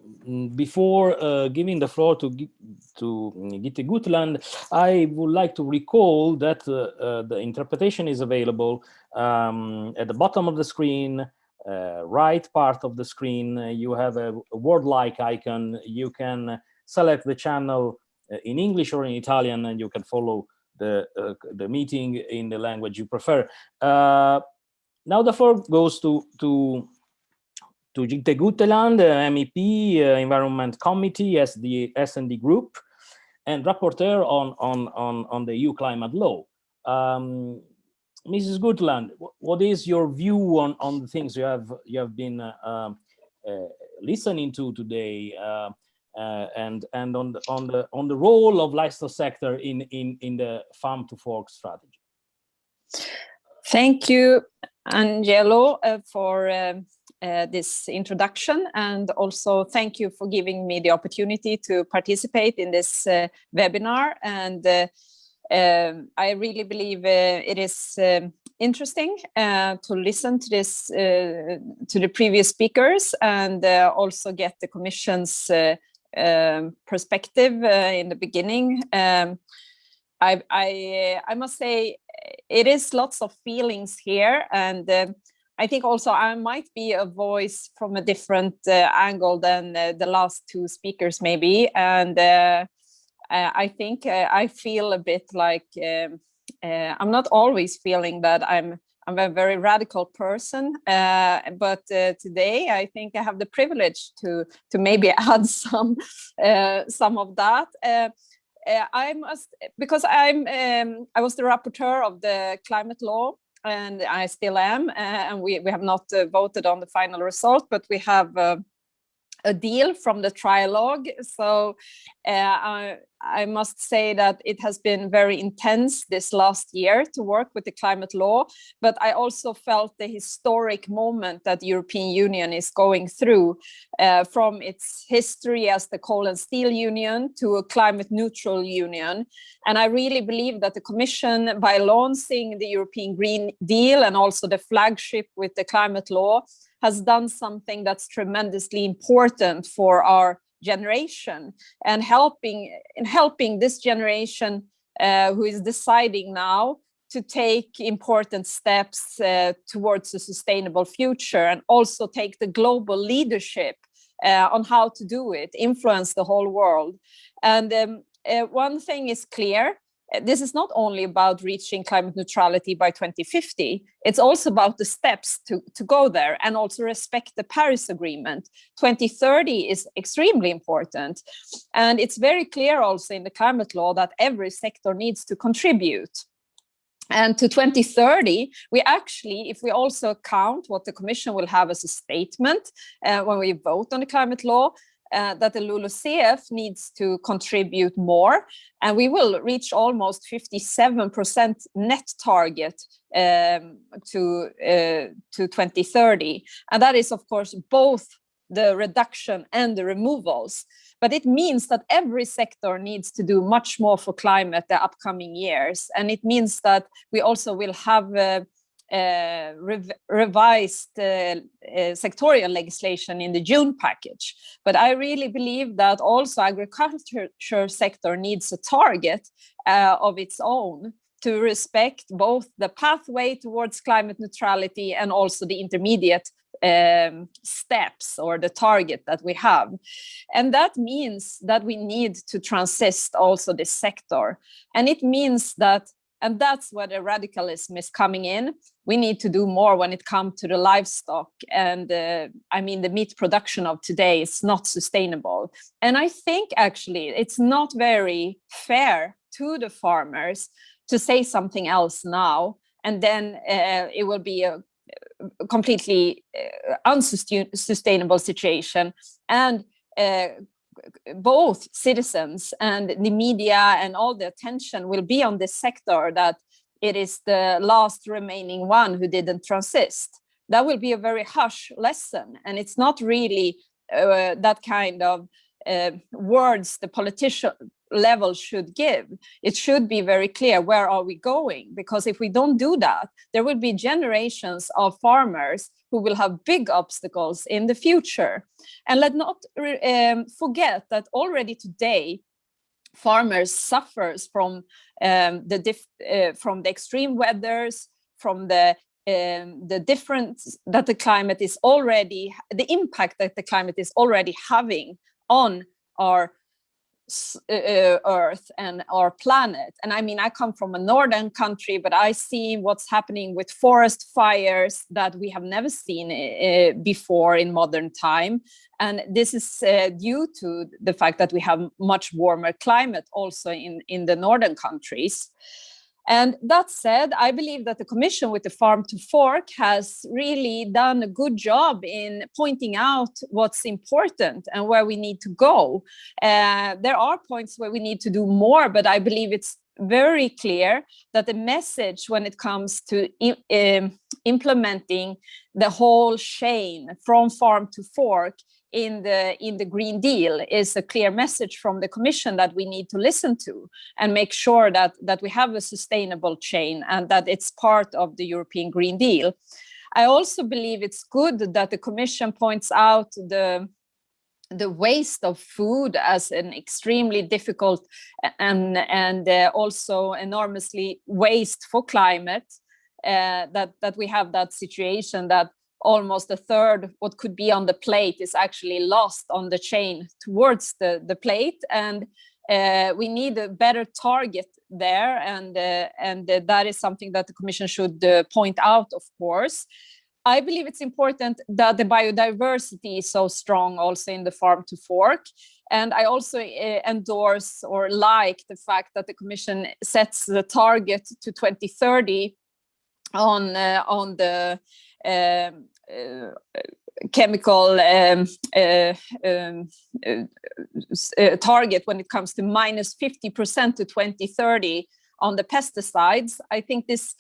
before uh, giving the floor to, to Jytte Guteland, I would like to recall that uh, uh, the interpretation is available um, at the bottom of the screen, uh, right part of the screen. you have a, a word-like icon. You can select the channel uh, in English or in Italian, and you can follow the, uh, the meeting in the language you prefer. Now the floor goes to to to Jytte Guteland, uh, MEP, uh, Environment Committee, as the S&D Group, and rapporteur on on on on the EU climate law. Um, Mrs. Guteland, what is your view on on the things you have you have been uh, um, uh listening to today, uh, uh, and and on the on the on the role of livestock sector in in in the farm to fork strategy? Thank you, Angelo, for um, uh, this introduction and also thank you for giving me the opportunity to participate in this uh, webinar. And uh, um, I really believe uh, it is um, interesting uh, to listen to this to the previous speakers and also get the Commission's um, perspective in the beginning. Um, I, I, I must say it is lots of feelings here and I think also I might be a voice from a different uh, angle than uh, the last two speakers maybe. And uh, I think uh, I feel a bit like um, uh, I'm not always feeling that I'm I'm a very radical person, but today I think I have the privilege to to maybe add some some of that. Uh, I must because I'm um, I was the rapporteur of the climate law and I still am uh, and we, we have not uh, voted on the final result but we have uh, a deal from the trilogue. So uh, I, I, must say that it has been very intense this last year to work with the climate law, but I also felt the historic moment that the European Union is going through uh, from its history as the coal and steel union to a climate neutral union. And I really believe that the Commission, by launching the European Green Deal and also the flagship with the climate law, has done something that's tremendously important for our generation and helping in helping this generation uh, who is deciding now to take important steps uh, towards a sustainable future and also take the global leadership uh, on how to do it, influence the whole world. And um, uh, one thing is clear, this is not only about reaching climate neutrality by 2050, it's also about the steps to, to go there and also respect the Paris Agreement. 2030 is extremely important. And it's very clear also in the climate law that every sector needs to contribute. And to 2030, we actually, if we also count what the Commission will have as a statement uh, when we vote on the climate law, uh, that the LULUCF needs to contribute more, and we will reach almost 57% net target um, to, uh, to 2030. And that is, of course, both the reduction and the removals. But it means that every sector needs to do much more for climate the upcoming years. And it means that we also will have uh, uh, rev revised uh, uh, sectorial legislation in the June package. But I really believe that also agriculture sector needs a target uh, of its own to respect both the pathway towards climate neutrality and also the intermediate um, steps or the target that we have. And that means that we need to transist also this sector. And it means that and that's where the radicalism is coming in. We need to do more when it comes to the livestock. And uh, I mean, the meat production of today is not sustainable. And I think actually it's not very fair to the farmers to say something else now. And then uh, it will be a completely uh, unsustainable situation. And uh, both citizens and the media and all the attention will be on this sector that it is the last remaining one who didn't transist. That will be a very harsh lesson. And it's not really uh, that kind of uh, words the politician level should give. It should be very clear where are we going? Because if we don't do that, there will be generations of farmers who will have big obstacles in the future. And let not um, forget that already today, farmers suffers from um, the uh, from the extreme weathers, from the um, the difference that the climate is already, the impact that the climate is already having on our uh, Earth and our planet. And I mean, I come from a northern country, but I see what's happening with forest fires that we have never seen uh, before in modern time. And this is uh, due to the fact that we have much warmer climate also in, in the northern countries. And that said, I believe that the Commission with the Farm to Fork has really done a good job in pointing out what's important and where we need to go. Uh, there are points where we need to do more, but I believe it's very clear that the message when it comes to um, implementing the whole chain from farm to fork in the in the green deal is a clear message from the commission that we need to listen to and make sure that that we have a sustainable chain and that it's part of the european green deal. I also believe it's good that the commission points out the the waste of food as an extremely difficult and and uh, also enormously waste for climate uh, that that we have that situation that almost a third what could be on the plate is actually lost on the chain towards the the plate. And uh, we need a better target there. And uh, and uh, that is something that the commission should uh, point out of course. I believe it's important that the biodiversity is so strong also in the farm to fork. And I also uh, endorse or like the fact that the Commission sets the target to 2030 on, uh, on the um, chemical um, uh, um, uh, target when it comes to minus 50% to 2030 on the pesticides. I think this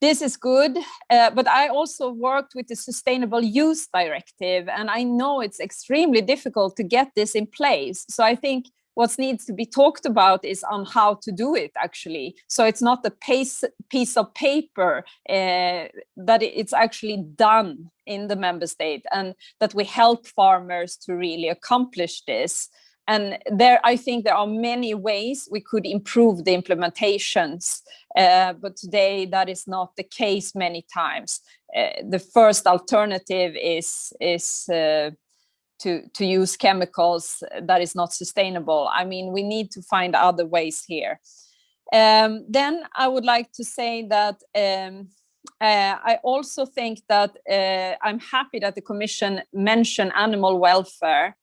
this is good, uh, but I also worked with the Sustainable Use Directive, and I know it's extremely difficult to get this in place. So I think what needs to be talked about is on how to do it actually. So it's not a piece, piece of paper uh, that it's actually done in the member state and that we help farmers to really accomplish this. And there, I think there are many ways we could improve the implementations, uh, but today that is not the case many times. Uh, the first alternative is, is uh, to, to use chemicals that is not sustainable. I mean, we need to find other ways here. Um, then I would like to say that um, uh, I also think that uh, I'm happy that the Commission mentioned animal welfare.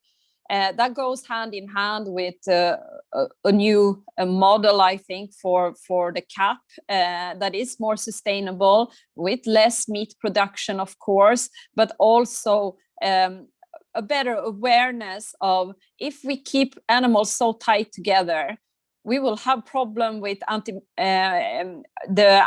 Uh, that goes hand in hand with uh, a, a, new a model, I think, for, for the CAP uh, that is more sustainable with less meat production, of course, but also um, a better awareness of if we keep animals so tight together, we will have problem with anti, uh, the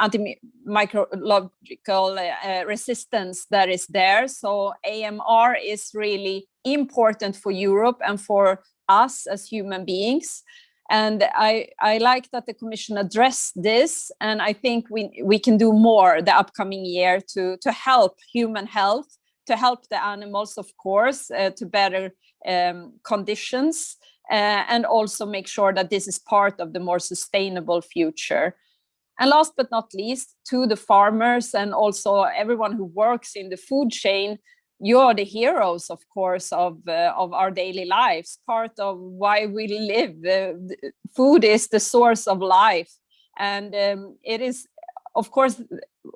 antimicrobial uh, resistance that is there. So AMR is really important for Europe and for us as human beings. And I, I like that the Commission addressed this, and I think we, we can do more the upcoming year to, to help human health, to help the animals, of course, uh, to better um, conditions, uh, and also make sure that this is part of the more sustainable future. And last but not least, to the farmers and also everyone who works in the food chain, you are the heroes, of course, of, uh, of our daily lives, part of why we live. Uh, food is the source of life. And um, it is, of course,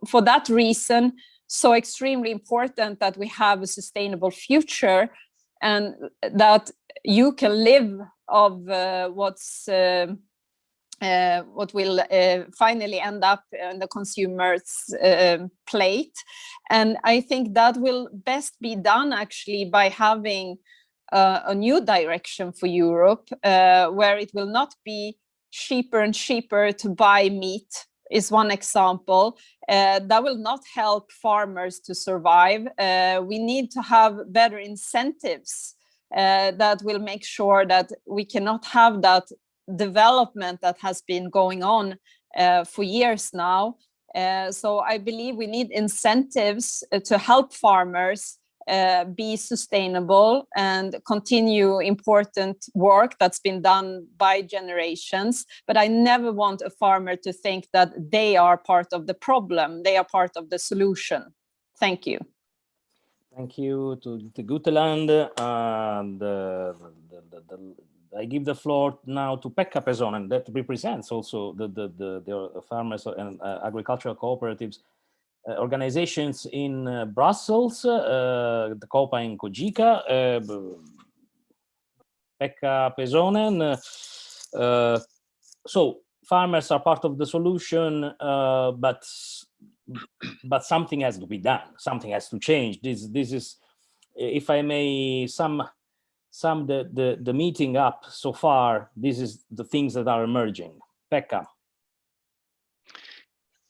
for that reason, so extremely important that we have a sustainable future and that you can live of uh, what's uh, uh, what will uh, finally end up on the consumer's uh, plate. And I think that will best be done actually by having uh, a new direction for Europe, uh, where it will not be cheaper and cheaper to buy meat is one example. Uh, that will not help farmers to survive. we need to have better incentives that will make sure that we cannot have that development that has been going on uh, for years now. Uh, so I believe we need incentives uh, to help farmers uh, be sustainable and continue important work that's been done by generations. But I never want a farmer to think that they are part of the problem. They are part of the solution. Thank you. Thank you to, to Guteland and uh, the, the, the, I give the floor now to Pekka Pesonen that represents also the, the, the, farmers and uh, agricultural cooperatives organizations in uh, Brussels, uh, the COPA in COGECA. Uh, Pekka Pesonen. Uh, so farmers are part of the solution, but but something has to be done. Something has to change. This this is, if I may, some sum the, the, the meeting up so far, this is the things that are emerging. Pekka.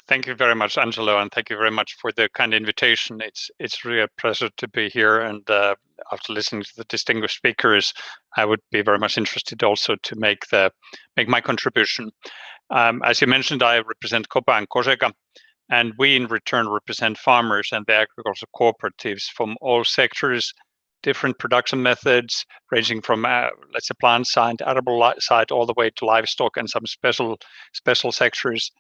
Thank you very much, Angelo, and thank you very much for the kind invitation. It's it's really a pleasure to be here, and uh, after listening to the distinguished speakers, I would be very much interested also to make the make my contribution. Um, as you mentioned, I represent COPA and COGECA, and we in return represent farmers and the agricultural cooperatives from all sectors different production methods ranging from uh, let's say plant side, edible side, all the way to livestock and some special special sectors,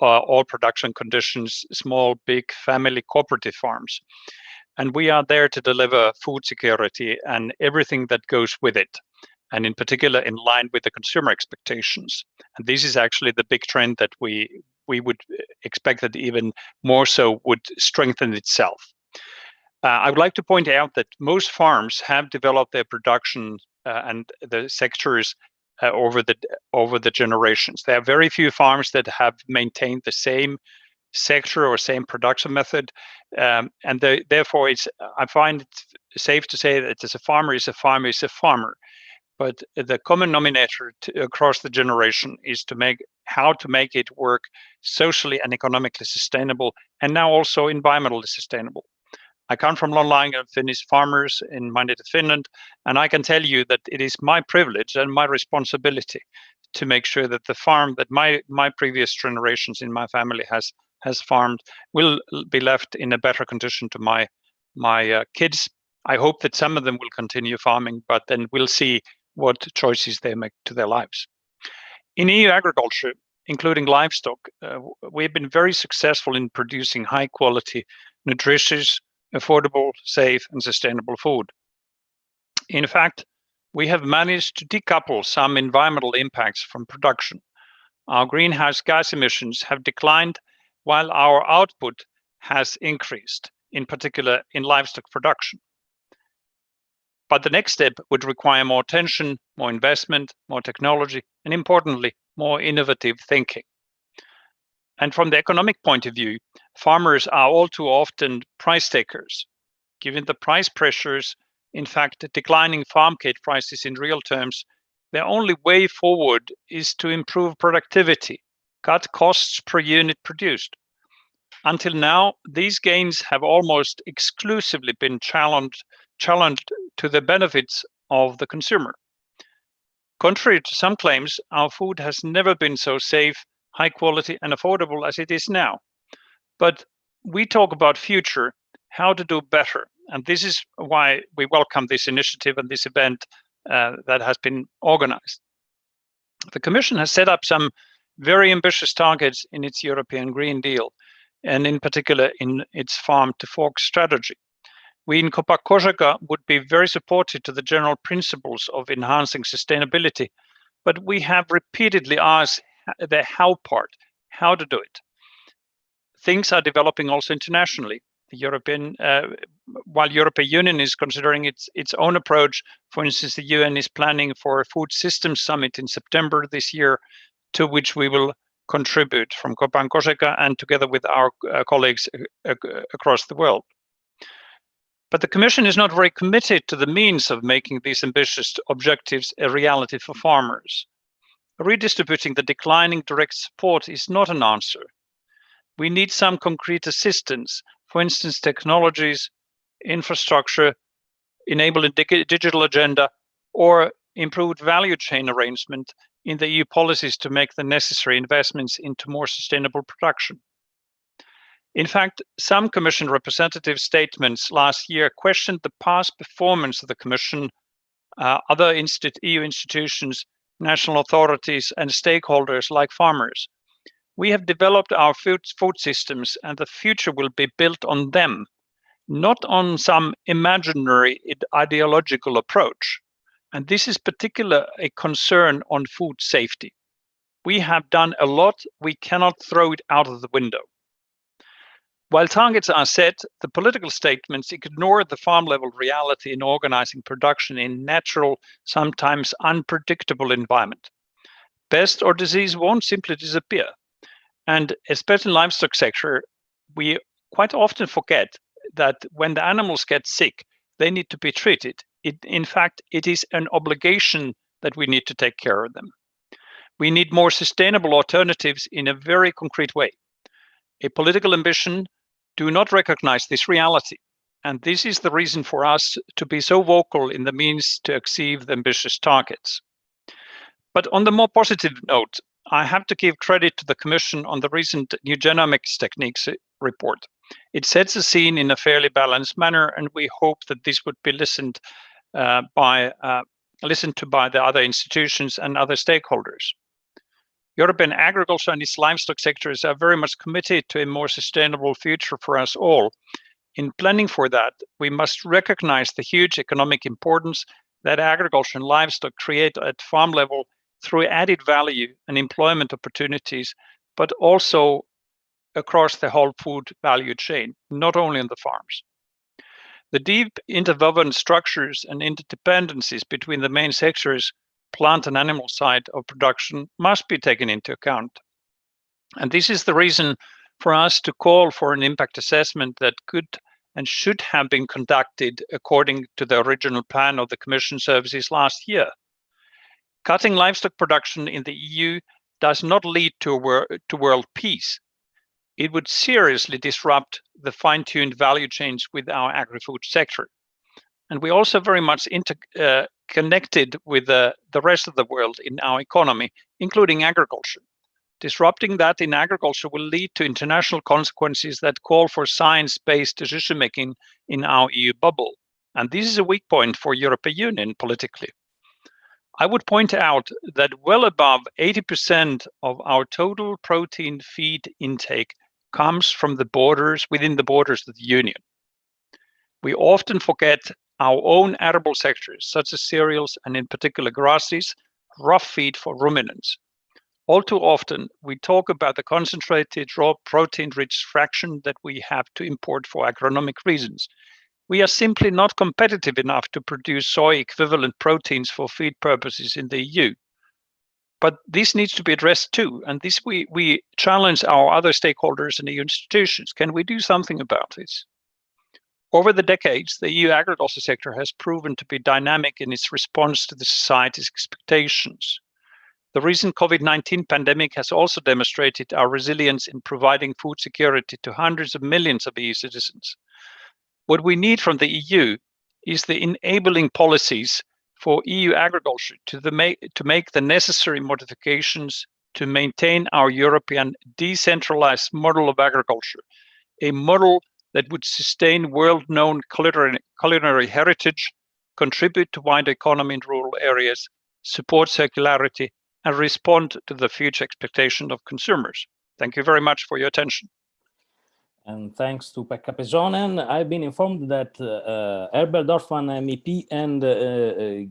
uh, all production conditions, small, big family cooperative farms. And we are there to deliver food security and everything that goes with it. And in particular, in line with the consumer expectations. And this is actually the big trend that we we would expect that even more so would strengthen itself. Uh, I would like to point out that most farms have developed their production uh, and the sectors uh, over the over the generations. There are very few farms that have maintained the same sector or same production method, um, and the, therefore, it's I find it safe to say that as a farmer is a farmer is a farmer. But the common denominator to, across the generation is to make how to make it work socially and economically sustainable, and now also environmentally sustainable. I come from long-line Finnish farmers in my native Finland, and I can tell you that it is my privilege and my responsibility to make sure that the farm that my my previous generations in my family has has farmed will be left in a better condition to my my uh, kids. I hope that some of them will continue farming, but then we'll see what choices they make to their lives. In EU agriculture, including livestock, uh, we've been very successful in producing high quality, nutritious, affordable, safe, and sustainable food. In fact, we have managed to decouple some environmental impacts from production. Our greenhouse gas emissions have declined while our output has increased, in particular in livestock production. But the next step would require more attention, more investment, more technology, and importantly, more innovative thinking. And from the economic point of view, farmers are all too often price takers. Given the price pressures, in fact, declining farm gate prices in real terms, the only way forward is to improve productivity, cut costs per unit produced. Until now, these gains have almost exclusively been challenged, challenged to the benefits of the consumer. Contrary to some claims, our food has never been so safe, high quality and affordable as it is now. But we talk about future, how to do better. And this is why we welcome this initiative and this event uh, that has been organized. The Commission has set up some very ambitious targets in its European Green Deal, and in particular in its farm to fork strategy. We in Copa would be very supportive to the general principles of enhancing sustainability, but we have repeatedly asked the how part, how to do it. Things are developing also internationally. The European, uh, while European Union is considering its its own approach, for instance, the UN is planning for a food systems summit in September this year, to which we will contribute from Copan Cogeca and together with our uh, colleagues uh, across the world. But the Commission is not very committed to the means of making these ambitious objectives a reality for farmers. Redistributing the declining direct support is not an answer. We need some concrete assistance, for instance, technologies, infrastructure, enabling digital agenda, or improved value chain arrangement in the EU policies to make the necessary investments into more sustainable production. In fact, some Commission representative statements last year questioned the past performance of the Commission, uh, other EU institutions, national authorities, and stakeholders like farmers. We have developed our food, food systems, and the future will be built on them, not on some imaginary ideological approach. And this is particular a concern on food safety. We have done a lot, we cannot throw it out of the window. While targets are set, the political statements ignore the farm level reality in organizing production in natural, sometimes unpredictable environment. Pest or disease won't simply disappear. And especially in livestock sector, we quite often forget that when the animals get sick, they need to be treated. It, in fact, it is an obligation that we need to take care of them. We need more sustainable alternatives in a very concrete way. A political ambition do not recognize this reality. And this is the reason for us to be so vocal in the means to achieve the ambitious targets. But on the more positive note, I have to give credit to the Commission on the recent new genomics techniques report. It sets the scene in a fairly balanced manner, and we hope that this would be listened uh, by uh, listened to by the other institutions and other stakeholders. European agriculture and its livestock sectors are very much committed to a more sustainable future for us all. In planning for that, we must recognize the huge economic importance that agriculture and livestock create at farm level through added value and employment opportunities, but also across the whole food value chain, not only on the farms. The deep interwoven structures and interdependencies between the main sectors plant and animal side of production must be taken into account. And this is the reason for us to call for an impact assessment that could and should have been conducted according to the original plan of the Commission services last year. Cutting livestock production in the EU does not lead to, wor to world peace. It would seriously disrupt the fine-tuned value chains with our agri-food sector. And we're also very much inter, uh, connected with the, the rest of the world in our economy, including agriculture. Disrupting that in agriculture will lead to international consequences that call for science-based decision-making in our EU bubble. And this is a weak point for European Union politically. I would point out that well above 80% of our total protein feed intake comes from the borders, within the borders of the Union. We often forget our own arable sectors, such as cereals and in particular grasses, rough feed for ruminants. All too often, we talk about the concentrated raw protein-rich fraction that we have to import for agronomic reasons. We are simply not competitive enough to produce soy equivalent proteins for feed purposes in the EU. But this needs to be addressed too, and this we, we challenge our other stakeholders and EU institutions. Can we do something about this? Over the decades, the EU agriculture sector has proven to be dynamic in its response to the society's expectations. The recent COVID-19 pandemic has also demonstrated our resilience in providing food security to hundreds of millions of EU citizens. What we need from the EU is the enabling policies for EU agriculture to, the make, to make the necessary modifications to maintain our European decentralized model of agriculture, a model that would sustain world-known culinary, culinary heritage, contribute to wider economy in rural areas, support circularity, and respond to the future expectations of consumers. Thank you very much for your attention. And thanks to Pekka Pesonen, I've been informed that uh, uh, Herbert Dorfmann MEP and uh, uh,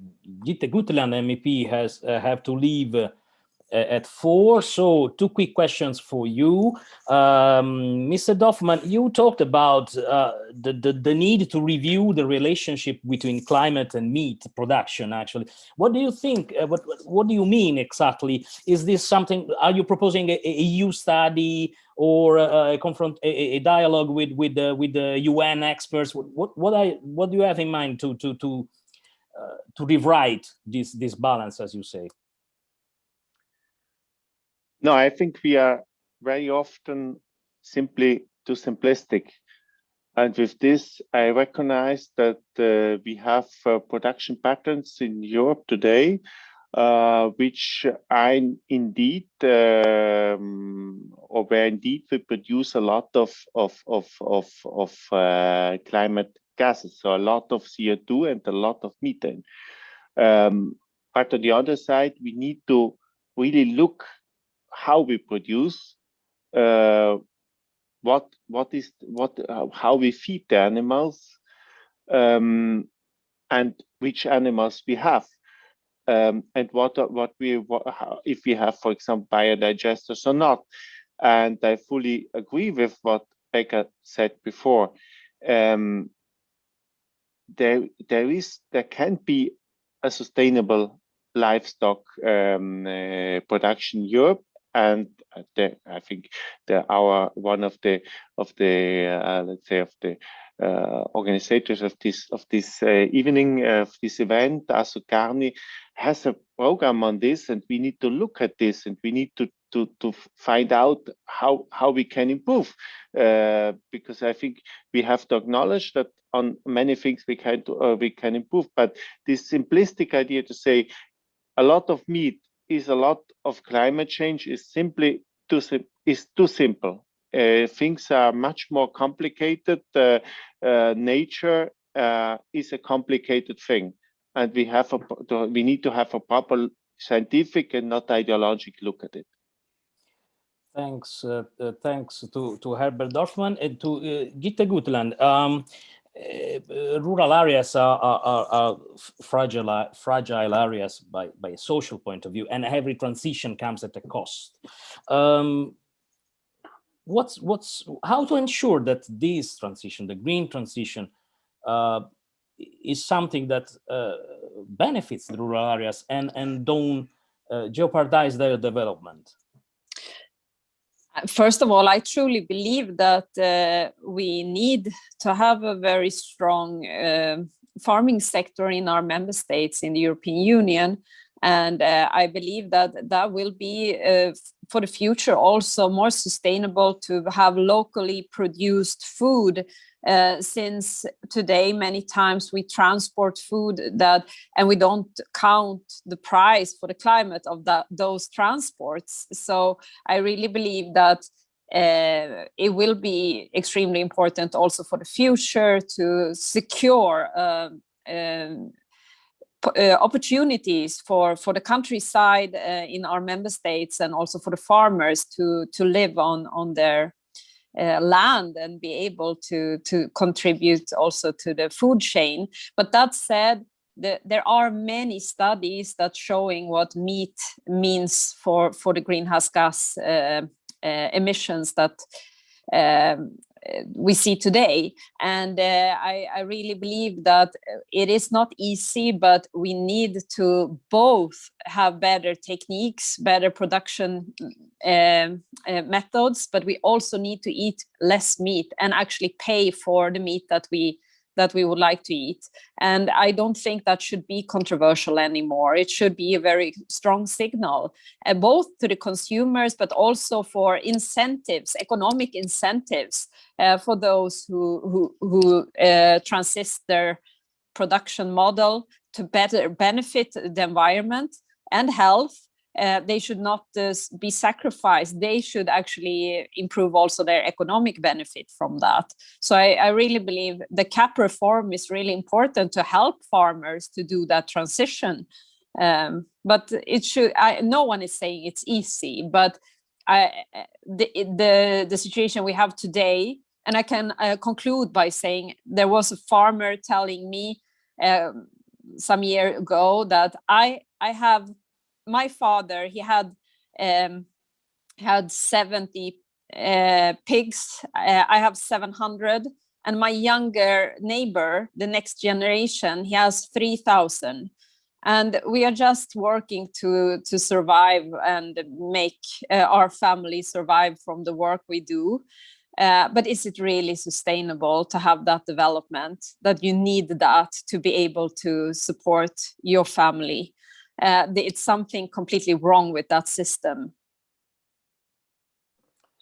Jytte Guteland MEP has uh, have to leave at four. So two quick questions for you. Um, Mr. Dorfmann, you talked about uh, the, the, the, need to review the relationship between climate and meat production, actually. What do you think, uh, what, what do you mean exactly? Is this something, are you proposing a, a EU study or a, confront, a, a, dialogue with, with, the, with the UN experts? What, what, what, I, what do you have in mind to, to, to, uh, to rewrite this, this balance, as you say? No, I think we are very often simply too simplistic. And with this, I recognize that uh, we have uh, production patterns in Europe today, uh, which are indeed, um, or where indeed we produce a lot of, of, of, of, of uh, climate gases, so a lot of CO2 and a lot of methane. Um, but on the other side, we need to really look how we produce, uh, what what is what uh, how we feed the animals, um, and which animals we have, um, and what what we what, how, if we have, for example, biodigesters or not. And I fully agree with what Pekka said before. Um, there there is there can be a sustainable livestock um, uh, production in Europe and the, I think the our one of the of the uh, let's say of the uh, organizers of this of this uh, evening of this event, Assocarni, has a program on this, and we need to look at this, and we need to to to find out how how we can improve, uh, because I think we have to acknowledge that on many things we can uh, we can improve, but this simplistic idea to say a lot of meat is a lot of climate change is simply too is too simple. Uh, things are much more complicated. Uh, uh, nature uh, is a complicated thing, and we have a we need to have a proper scientific and not ideological look at it. Thanks, uh, uh, thanks to to Herbert Dorfmann and to Jytte Guteland. Um, rural areas are, are, are, fragile, fragile areas by, by a social point of view, and every transition comes at a cost. Um, what's, what's, how to ensure that this transition, the green transition, uh, is something that uh, benefits the rural areas and, and don't uh, jeopardize their development? First of all, I truly believe that uh, we need to have a very strong uh, farming sector in our member states in the European Union. And uh, I believe that that will be uh, for the future also more sustainable to have locally produced food uh, since today many times we transport food that and we don't count the price for the climate of that those transports. So i really believe that uh, it will be extremely important also for the future to secure uh, um, uh, opportunities for for the countryside uh, in our member states and also for the farmers to to live on on their uh, land and be able to to contribute also to the food chain. But that said, the, there are many studies that showing what meat means for for the greenhouse gas uh, uh, emissions that um, we see today. And uh, I, I, really believe that it is not easy, but we need to both have better techniques, better production um, uh, methods, but we also need to eat less meat and actually pay for the meat that we that we would like to eat. And I don't think that should be controversial anymore. It should be a very strong signal, uh, both to the consumers, but also for incentives, economic incentives uh, for those who, who, who uh, transist their production model to better benefit the environment and health, uh, they should not uh, be sacrificed. They should actually improve also their economic benefit from that. So I, I, really believe the CAP reform is really important to help farmers to do that transition. Um, but it should, I, no one is saying it's easy, but I, the, the, the situation we have today, and I can uh, conclude by saying there was a farmer telling me um, some year ago that I, I have my father, he had um, had 70 uh, pigs. Uh, I have 700. And my younger neighbor, the next generation, he has 3,000. And we are just working to, to survive and make uh, our family survive from the work we do. Uh, but is it really sustainable to have that development that you need that to be able to support your family uh, it's something completely wrong with that system.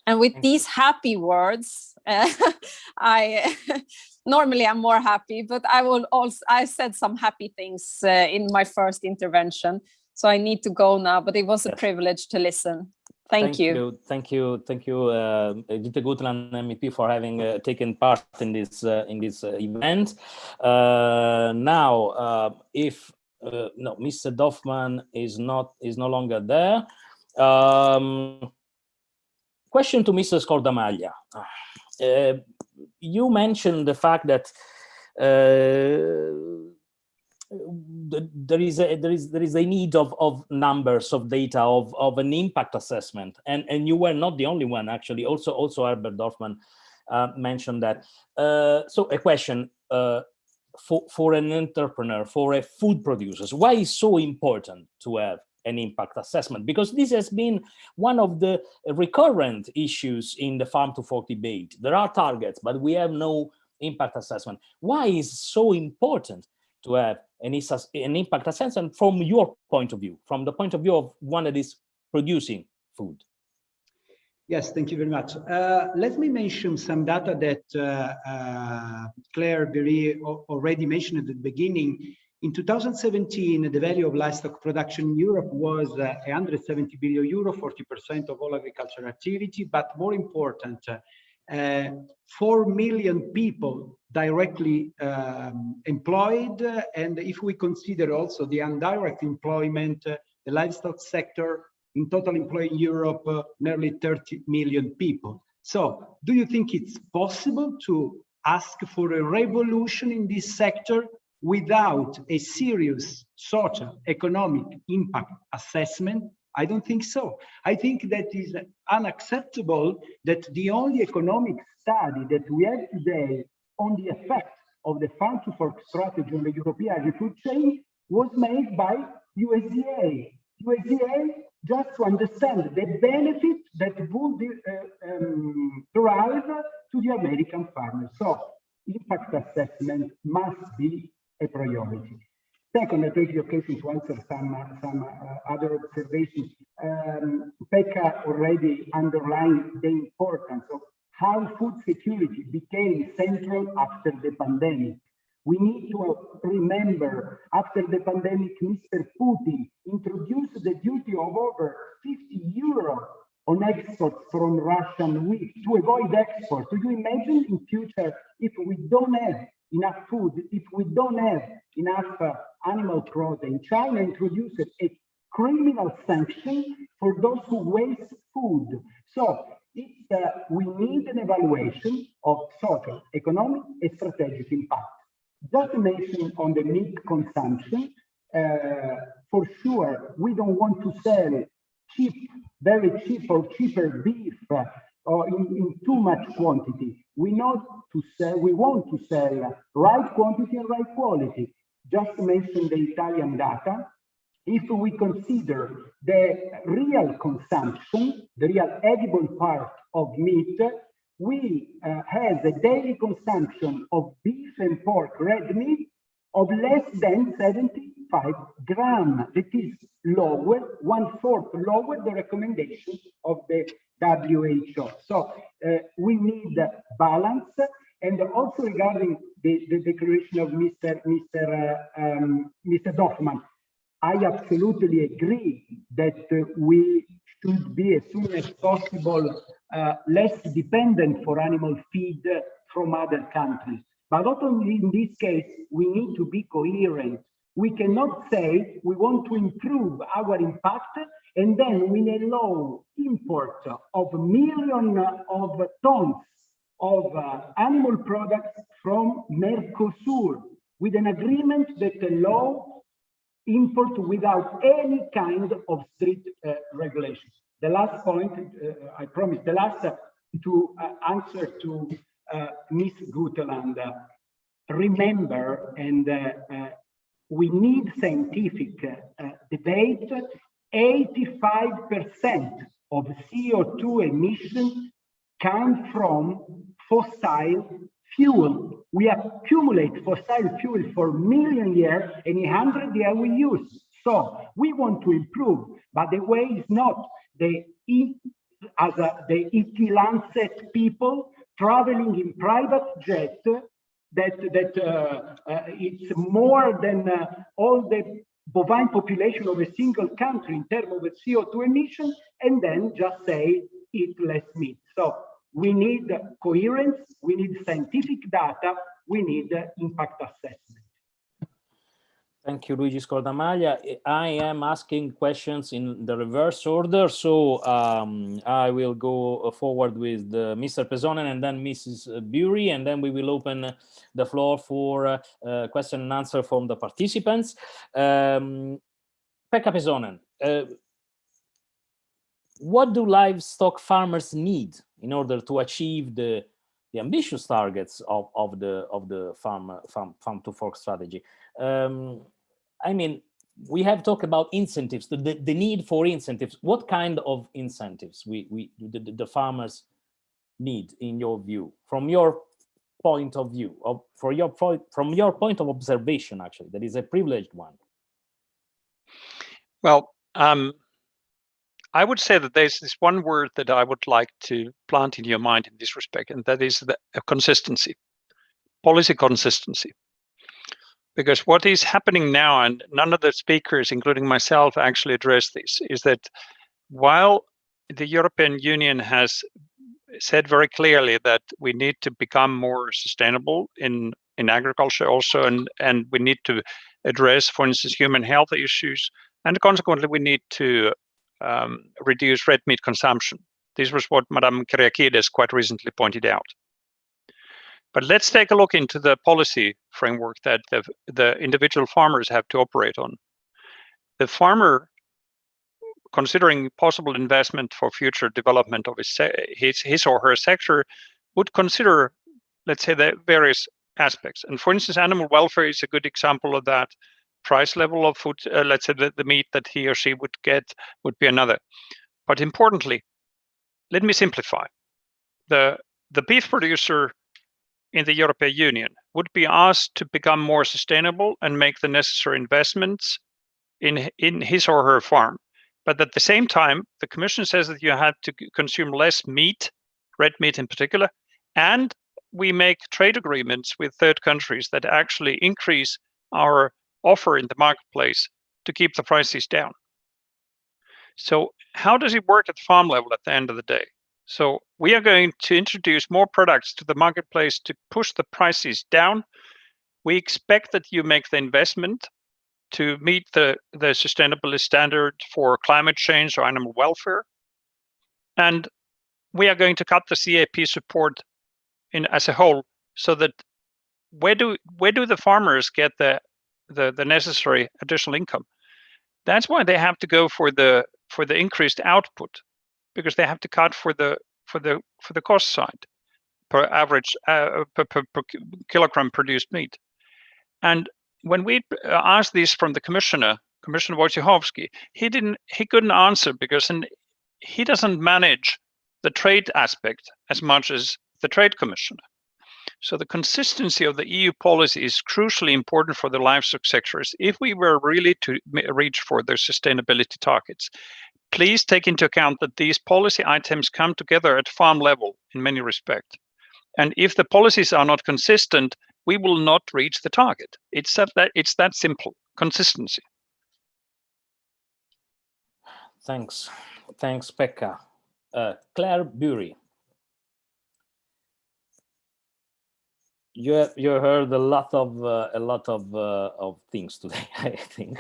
And with these happy words, uh, I normally I'm more happy, but I will also I said some happy things uh, in my first intervention, so I need to go now. But it was a privilege to listen. Thank, thank you. you. Thank you. Thank you, uh, Guteland, MEP, for having uh, taken part in this uh, in this uh, event. Uh, now, uh, if uh, no, Mr. Dorfmann is not is no longer there. Um, question to Mr. Scordamaglia. Uh, you mentioned the fact that uh, there is a there is there is a need of of numbers of data of of an impact assessment and and you were not the only one actually also also Herbert Dorfmann uh, mentioned that uh, so a question uh, for, for an entrepreneur, for a food producers, why is so important to have an impact assessment? Because this has been one of the recurrent issues in the farm to fork debate. There are targets, but we have no impact assessment. Why is so important to have an, an impact assessment from your point of view, from the point of view of one that is producing food? Yes, thank you very much. Uh, let me mention some data that uh, uh, Claire Bury already mentioned at the beginning. In 2017, the value of livestock production in Europe was uh, 170 billion euro, 40% of all agricultural activity, but more important, uh, 4 million people directly um, employed. And if we consider also the indirect employment, uh, the livestock sector in total employed in Europe, uh, nearly 30 million people. So do you think it's possible to ask for a revolution in this sector without a serious social economic impact assessment? I don't think so. I think that is unacceptable that the only economic study that we have today on the effect of the farm to fork strategy on the European agri-food chain was made by USDA. USDA just to understand the benefit that would uh, um, derive to the American farmer. So impact assessment must be a priority. Second, I take the occasion to answer some, some uh, other observations. Um, Pekka already underlined the importance of how food security became central after the pandemic. We need to remember after the pandemic, Mr. Putin introduced the duty of over 50 euro on exports from Russian wheat to avoid export. Do you imagine in future if we don't have enough food, if we don't have enough uh, animal protein, China introduced a criminal sanction for those who waste food. So it's, uh, we need an evaluation of social, economic, and strategic impact. Just to mention on the meat consumption, uh, for sure, we don't want to sell cheap, very cheap or cheaper beef uh, or in, in, too much quantity. We not to sell, we want to sell right quantity and right quality. Just to mention the Italian data, if we consider the real consumption, the real edible part of meat, we uh, have a daily consumption of beef and pork red meat of less than 75 gram. That is lower, one fourth lower the recommendation of the WHO. So uh, we need balance And also regarding the, the declaration of Mr. Mr. Uh, um, Mr. Dorfmann, I absolutely agree that uh, we should be as soon as possible uh, less dependent for animal feed from other countries. But not only in this case, we need to be coherent. We cannot say we want to improve our impact and then we allow import of millions of tons of uh, animal products from Mercosur with an agreement that allow import without any kind of strict uh, regulations. The last point, uh, I promise, the last uh, to uh, answer to Ms. Guteland. remember, and we need scientific debate, 85% of CO2 emissions come from fossil fuel. We accumulate fossil fuel for million years and in 100 years we use. So we want to improve, but the way is not the as a, the EAT-Lancet people traveling in private jet that that uh, uh, it's more than uh, all the bovine population of a single country in terms of CO2 emission, and then just say eat less meat. So we need coherence, we need scientific data, we need impact assessment. Thank you, Luigi Scordamaglia. I am asking questions in the reverse order, so um, I will go forward with Mr. Pesonen and then Mrs. Bury, and then we will open the floor for uh, question and answer from the participants. Um, Pekka Pesonen, uh, what do livestock farmers need in order to achieve the the ambitious targets of, of the of the farm farm farm to fork strategy. Um, I mean, we have talked about incentives, the, the, the, need for incentives. What kind of incentives we, we the, the farmers need in your view, from your point of view, of, for your from your point of observation, actually, that is a privileged one? Well, um, I would say that there's this one word that I would like to plant in your mind in this respect, and that is the uh, consistency, policy consistency. Because what is happening now, and none of the speakers, including myself, actually address this, is that while the European Union has said very clearly that we need to become more sustainable in in agriculture also, and and we need to address, for instance, human health issues, and consequently we need to um, reduce red meat consumption. This was what Madame Kyriakides quite recently pointed out. But let's take a look into the policy framework that the, the individual farmers have to operate on. The farmer, considering possible investment for future development of his, his, his or her sector, would consider, let's say, the various aspects. And for instance, animal welfare is a good example of that. Price level of food, uh, let's say the, the meat that he or she would get would be another. But importantly, let me simplify. The, the beef producer in the European Union would be asked to become more sustainable and make the necessary investments in, in his or her farm. But at the same time, the Commission says that you have to consume less meat, red meat in particular, and we make trade agreements with third countries that actually increase our offer in the marketplace to keep the prices down. So how does it work at farm level at the end of the day? So we are going to introduce more products to the marketplace to push the prices down. We expect that you make the investment to meet the, the sustainability standard for climate change or animal welfare. And we are going to cut the CAP support in as a whole so that where do where do the farmers get the the, the necessary additional income? That's why they have to go for the for the increased output because they have to cut for the for the for the cost side per average uh, per, per, per, kilogram produced meat. And when we uh, asked this from the commissioner, Commissioner Wojciechowski, he didn't he couldn't answer because in, he doesn't manage the trade aspect as much as the trade commissioner. So the consistency of the EU policy is crucially important for the livestock sectors if we were really to reach for their sustainability targets. Please take into account that these policy items come together at farm level in many respects. And if the policies are not consistent, we will not reach the target. It's that, it's that simple, consistency. Thanks. Thanks, Pekka. Uh, Claire Bury. You you heard a lot of uh, a lot of uh, of things today, I think,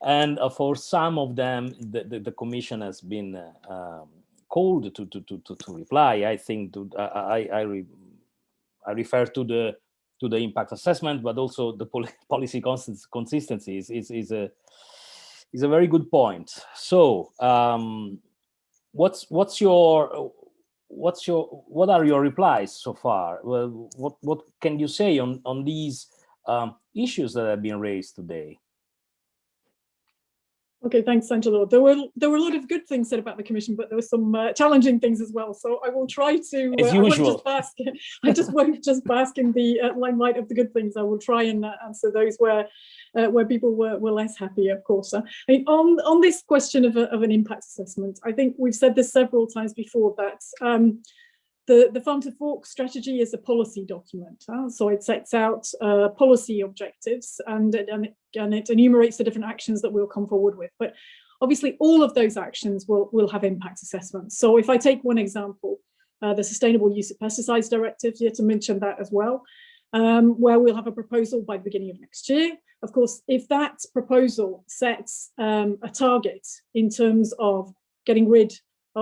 and uh, for some of them, the, the, the commission has been uh, um, called to, to to to reply. I think to I I re, I refer to the to the impact assessment, but also the pol policy consistency is, is is a is a very good point. So, um, what's what's your what's your what are your replies so far? Well, what what can you say on on these um, issues that have been raised today? Okay, thanks, Angelo. There were there were a lot of good things said about the commission, but there were some uh, challenging things as well. So I will try to. As uh, usual. I, just bask, I just won't just bask in the uh, limelight of the good things. I will try and uh, answer those where uh, where people were, were less happy, of course. I mean, on on this question of, a, of an impact assessment, I think we've said this several times before that. Um, the, the farm to fork strategy is a policy document. Huh? So it sets out uh, policy objectives and, and, it, and it enumerates the different actions that we'll come forward with. But obviously all of those actions will, will have impact assessments. So if I take one example, uh, the Sustainable Use of Pesticides Directive, here to mention that as well, um, where we'll have a proposal by the beginning of next year. Of course, if that proposal sets um, a target in terms of getting rid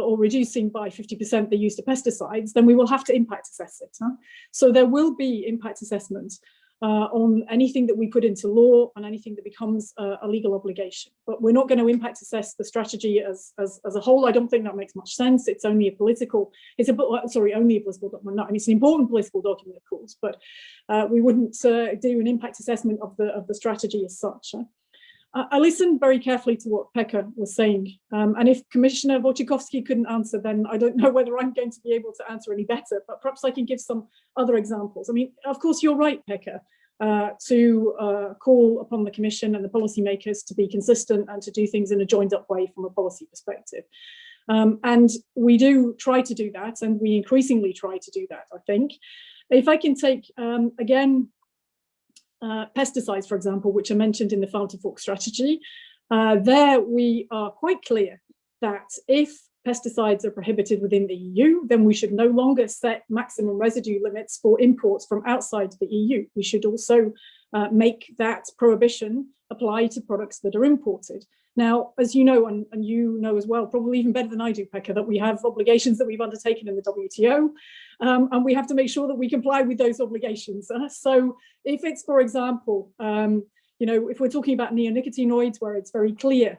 or reducing by 50% the use of pesticides, then we will have to impact assess it. Huh? So there will be impact assessments uh, on anything that we put into law and anything that becomes uh, a legal obligation. But we're not going to impact assess the strategy as, as, as a whole. I don't think that makes much sense. It's only a political, it's a, sorry, only a political document. Not, I mean, it's an important political document, of course, but uh, we wouldn't uh, do an impact assessment of the, of the strategy as such. Huh? I listened very carefully to what Pekka was saying. Um, and if Commissioner Wojciechowski couldn't answer, then I don't know whether I'm going to be able to answer any better, but perhaps I can give some other examples. I mean, of course, you're right, Pekka, uh, to uh, call upon the Commission and the policymakers to be consistent and to do things in a joined up way from a policy perspective. Um, and we do try to do that, and we increasingly try to do that, I think. If I can take, um, again, uh, pesticides, for example, which are mentioned in the farm to fork strategy, uh, there we are quite clear that if pesticides are prohibited within the EU, then we should no longer set maximum residue limits for imports from outside the EU. We should also uh, make that prohibition apply to products that are imported. Now, as you know, and, and, you know as well, probably even better than I do, Pekka, that we have obligations that we've undertaken in the WTO, um, and we have to make sure that we comply with those obligations. Uh, so if it's, for example, um, you know, if we're talking about neonicotinoids, where it's very clear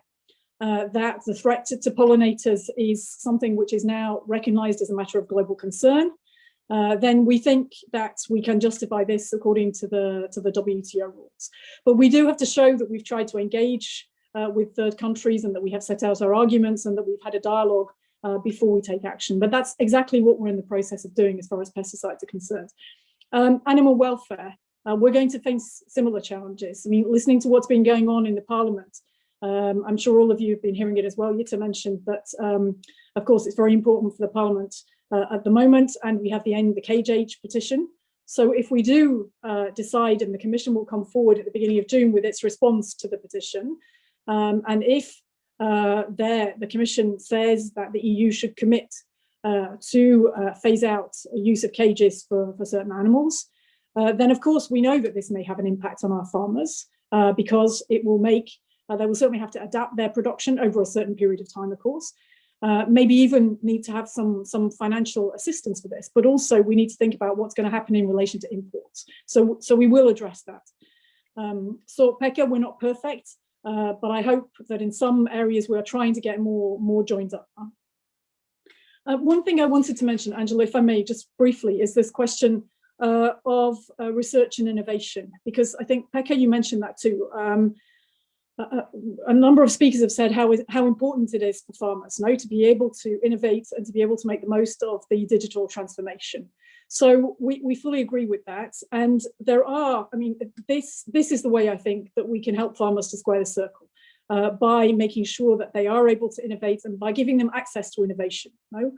uh, that the threat to, to, pollinators is something which is now recognized as a matter of global concern, uh, then we think that we can justify this according to the to the WTO rules. But we do have to show that we've tried to engage uh, with third countries and that we have set out our arguments and that we've had a dialogue uh, before we take action. But that's exactly what we're in the process of doing as far as pesticides are concerned. Um, animal welfare, uh, we're going to face similar challenges. I mean, listening to what's been going on in the parliament, um, I'm sure all of you have been hearing it as well. Jytte mentioned that, um, of course, it's very important for the parliament uh, at the moment, and we have the end the cage age petition. So if we do uh, decide, and the commission will come forward at the beginning of June with its response to the petition, um, and if uh, there the Commission says that the EU should commit uh, to uh, phase out use of cages for, for certain animals, uh, then of course we know that this may have an impact on our farmers uh, because it will make, uh, they will certainly have to adapt their production over a certain period of time, of course. maybe even need to have some, some financial assistance for this, but also we need to think about what's going to happen in relation to imports. So, so we will address that. Um, so Pekka, we're not perfect. Uh, but I hope that in some areas we're trying to get more, more joined up. Uh, one thing I wanted to mention, Angela, if I may, just briefly, is this question uh, of uh, research and innovation, because I think, Pekka, you mentioned that too. Um, a, a, number of speakers have said how, how important it is for farmers now to be able to innovate and to be able to make the most of the digital transformation. So we, we fully agree with that. And there are, I mean, this, this is the way I think that we can help farmers to square the circle. Uh, by making sure that they are able to innovate and by giving them access to innovation. No?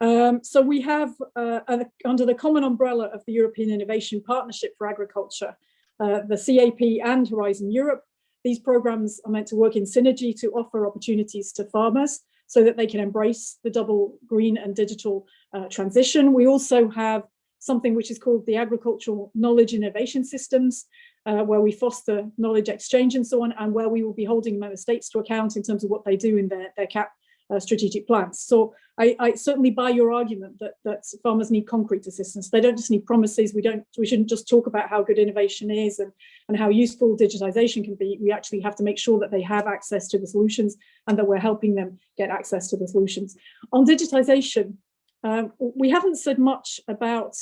Um, so we have, uh, under the common umbrella of the European Innovation Partnership for Agriculture, uh, the CAP and Horizon Europe, these programs are meant to work in synergy to offer opportunities to farmers so that they can embrace the double green and digital uh, transition. We also have something which is called the Agricultural Knowledge Innovation Systems, uh, where we foster knowledge exchange and so on, and where we will be holding member states to account in terms of what they do in their, their CAP uh, strategic plans. So I, I, certainly buy your argument that, that farmers need concrete assistance. They don't just need promises. We don't. We shouldn't just talk about how good innovation is and, and how useful digitization can be. We actually have to make sure that they have access to the solutions and that we're helping them get access to the solutions. On digitization, um, we haven't said much about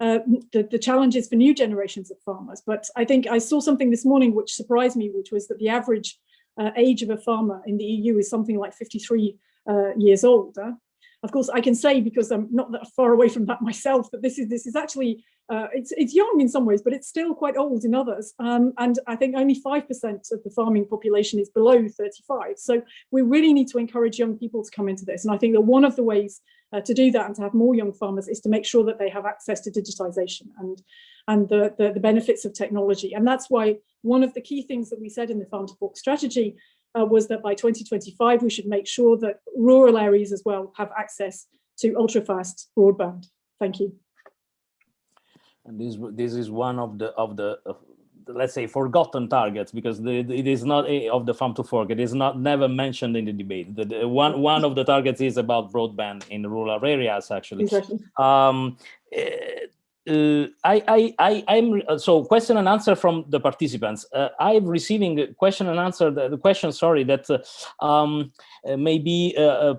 uh, the, the challenges for new generations of farmers, but I think I saw something this morning which surprised me, which was that the average uh, age of a farmer in the EU is something like 53 uh, years old. Uh, of course, I can say because I'm not that far away from that myself that this is this is actually uh, it's it's young in some ways, but it's still quite old in others. Um, and I think only five percent of the farming population is below 35. So we really need to encourage young people to come into this. And I think that one of the ways uh, to do that and to have more young farmers is to make sure that they have access to digitization and and the, the, the benefits of technology. And that's why one of the key things that we said in the Farm to Fork strategy uh, was that by 2025, we should make sure that rural areas as well have access to ultra-fast broadband. Thank you. And this this is one of the of the of let's say forgotten targets because the, it is not a, of the farm to fork it is not never mentioned in the debate the, the one one of the targets is about broadband in rural areas actually exactly. um, uh, uh, I, I, I, I'm uh, so question and answer from the participants. Uh, I'm receiving question and answer the, the question. Sorry, that uh, um, uh, may be uh,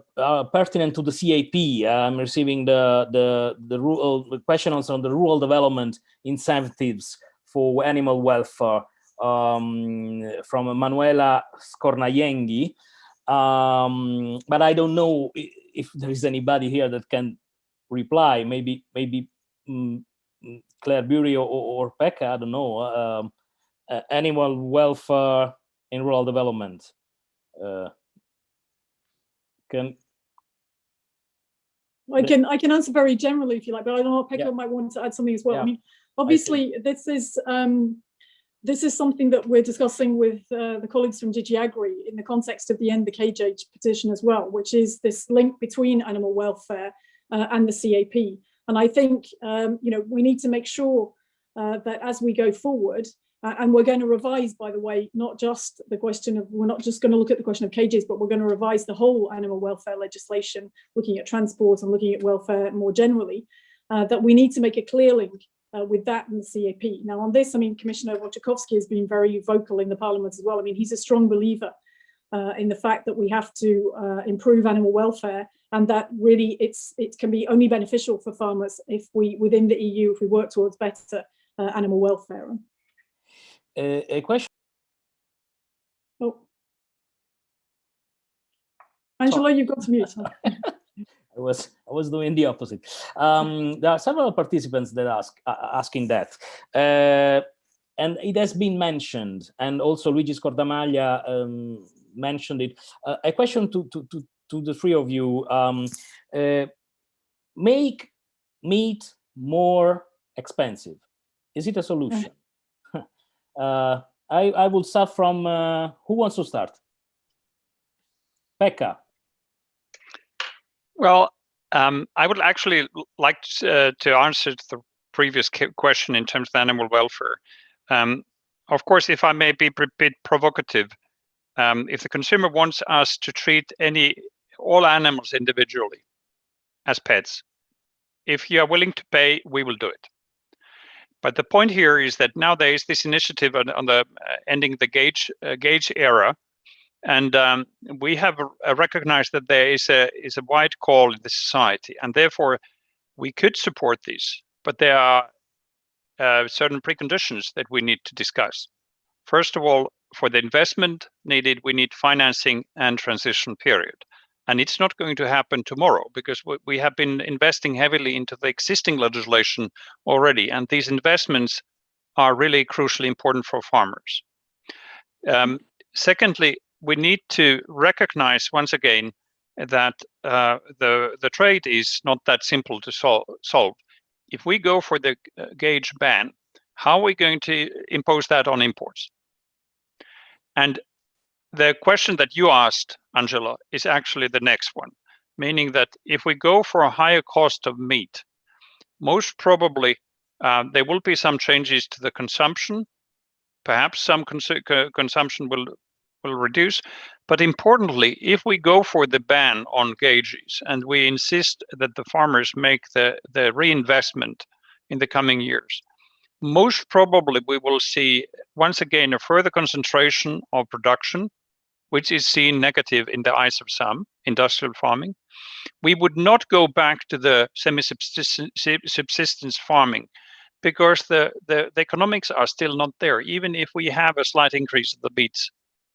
pertinent to the CAP. I'm receiving the the the rural the questions on the rural development incentives for animal welfare um, from Manuela Scornayengi. Um, but I don't know if there is anybody here that can reply. Maybe maybe. Claire Bury or, or Pekka, I don't know, um, uh, animal welfare in rural development. Uh, can I can I can answer very generally if you like, but I don't know Pekka yeah. might want to add something as well. Yeah. I mean, obviously I this is um, this is something that we're discussing with uh, the colleagues from DG Agri in the context of the End the Cage Age petition as well, which is this link between animal welfare uh, and the CAP. And I think, um, you know, we need to make sure uh, that as we go forward, uh, and we're going to revise, by the way, not just the question of, we're not just going to look at the question of cages, but we're going to revise the whole animal welfare legislation, looking at transport and looking at welfare more generally, uh, that we need to make a clear link uh, with that and the CAP. Now on this, I mean, Commissioner Wojciechowski has been very vocal in the parliament as well. I mean, he's a strong believer uh, in the fact that we have to uh, improve animal welfare and that really it's it can be only beneficial for farmers if we within the EU if we work towards better uh, animal welfare. a, a question. Oh, Angela, you've got to mute. I was I was doing the opposite. Um, there are several participants that ask uh, asking that. Uh, and it has been mentioned, and also Luigi Scordamaglia um, mentioned it. Uh, a question to, to, to, to the three of you. Um, uh, make meat more expensive. Is it a solution? uh, I, I will start from, uh, who wants to start? Pekka. Well, um, I would actually like to, uh, to answer the previous question in terms of animal welfare. Um, of course, if I may be a bit provocative, um, if the consumer wants us to treat any all animals individually as pets, if you are willing to pay, we will do it. But the point here is that nowadays this initiative on, on the uh, ending the gauge uh, gauge era, and um, we have uh, recognized that there is a is a wide call in the society, and therefore we could support this. But there are uh, certain preconditions that we need to discuss. First of all, for the investment needed, we need financing and transition period. And it's not going to happen tomorrow because we have been investing heavily into the existing legislation already. And these investments are really crucially important for farmers. Um, secondly, we need to recognize once again that uh, the the trade is not that simple to sol solve. If we go for the uh, gauge ban, how are we going to impose that on imports? And the question that you asked, Angela, is actually the next one, meaning that if we go for a higher cost of meat, most probably uh, there will be some changes to the consumption. Perhaps some cons consumption will will reduce. But importantly, if we go for the ban on gauges and we insist that the farmers make the, the reinvestment in the coming years, most probably we will see once again a further concentration of production, which is seen negative in the eyes of some industrial farming. We would not go back to the semi-subsistence farming because the, the, the, economics are still not there, even if we have a slight increase of the beets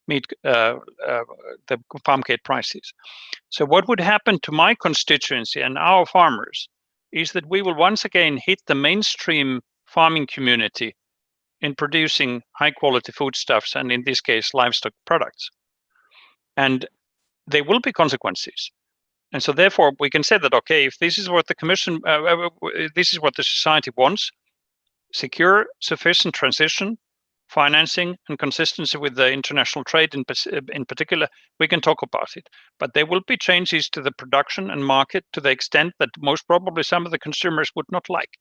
meet uh, uh, the farm gate prices. So what would happen to my constituency and our farmers is that we will once again hit the mainstream farming community in producing high quality foodstuffs and in this case livestock products. And there will be consequences. And so therefore we can say that, okay, if this is what the commission, uh, uh this is what the society wants, secure sufficient transition financing and consistency with the international trade in, in particular, we can talk about it. But there will be changes to the production and market to the extent that most probably some of the consumers would not like.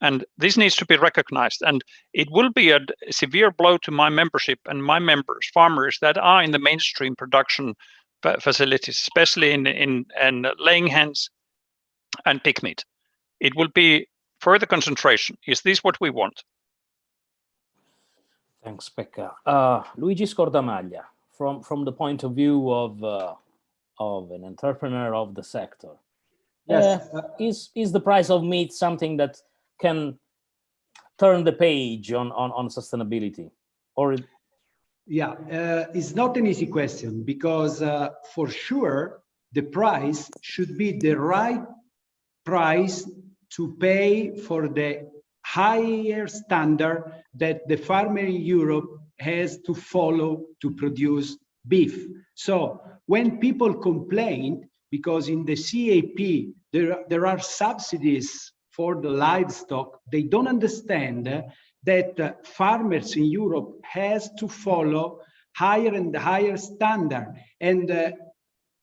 And this needs to be recognized. And it will be a severe blow to my membership and my members, farmers that are in the mainstream production facilities, especially in, in, in laying hens and pig meat. It will be further concentration. Is this what we want? Thanks, Pekka. Uh, Luigi Scordamaglia, from, from the point of view of, uh, of an entrepreneur of the sector, yes. Uh, is, is the price of meat something that can turn the page on, on, on sustainability? Or yeah, uh, it's not an easy question because uh, for sure the price should be the right price to pay for the higher standard that the farmer in Europe has to follow to produce beef. So when people complain, because in the CAP, there, there are subsidies for the livestock, they don't understand that uh, farmers in Europe has to follow higher and higher standard. And uh,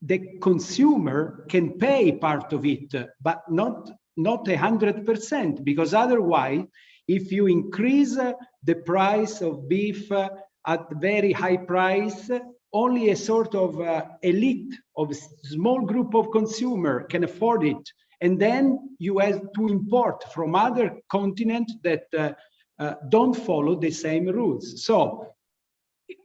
the consumer can pay part of it, but not not a hundred percent, because otherwise, if you increase the price of beef at very high price, only a sort of uh, elite of small group of consumer can afford it. And then you have to import from other continents that uh, uh, don't follow the same rules. So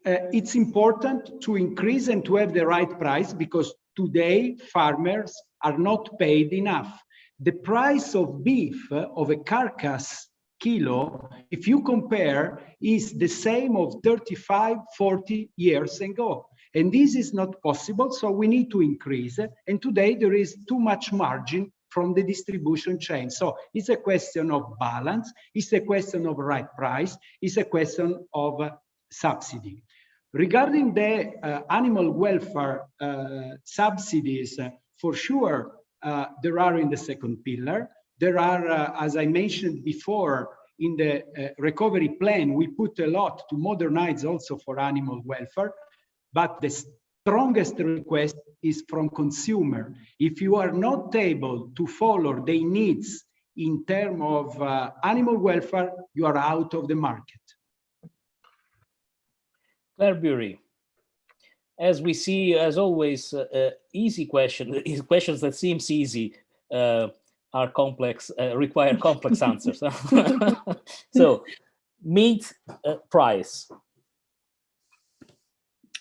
uh, it's important to increase and to have the right price because today farmers are not paid enough the price of beef of a carcass kilo, if you compare, is the same of 35, 40 years ago. And this is not possible, so we need to increase. And today there is too much margin from the distribution chain. So it's a question of balance, it's a question of right price, it's a question of uh, subsidy. Regarding the uh, animal welfare uh, subsidies, uh, for sure, uh, there are in the second pillar. There are, uh, as I mentioned before, in the recovery plan, we put a lot to modernize also for animal welfare, but the strongest request is from consumer. If you are not able to follow their needs in terms of uh, animal welfare, you are out of the market. Claire Bury as we see, as always, uh, uh, easy question, questions that seems easy uh, are complex, uh, require complex answers. so, meat uh, price.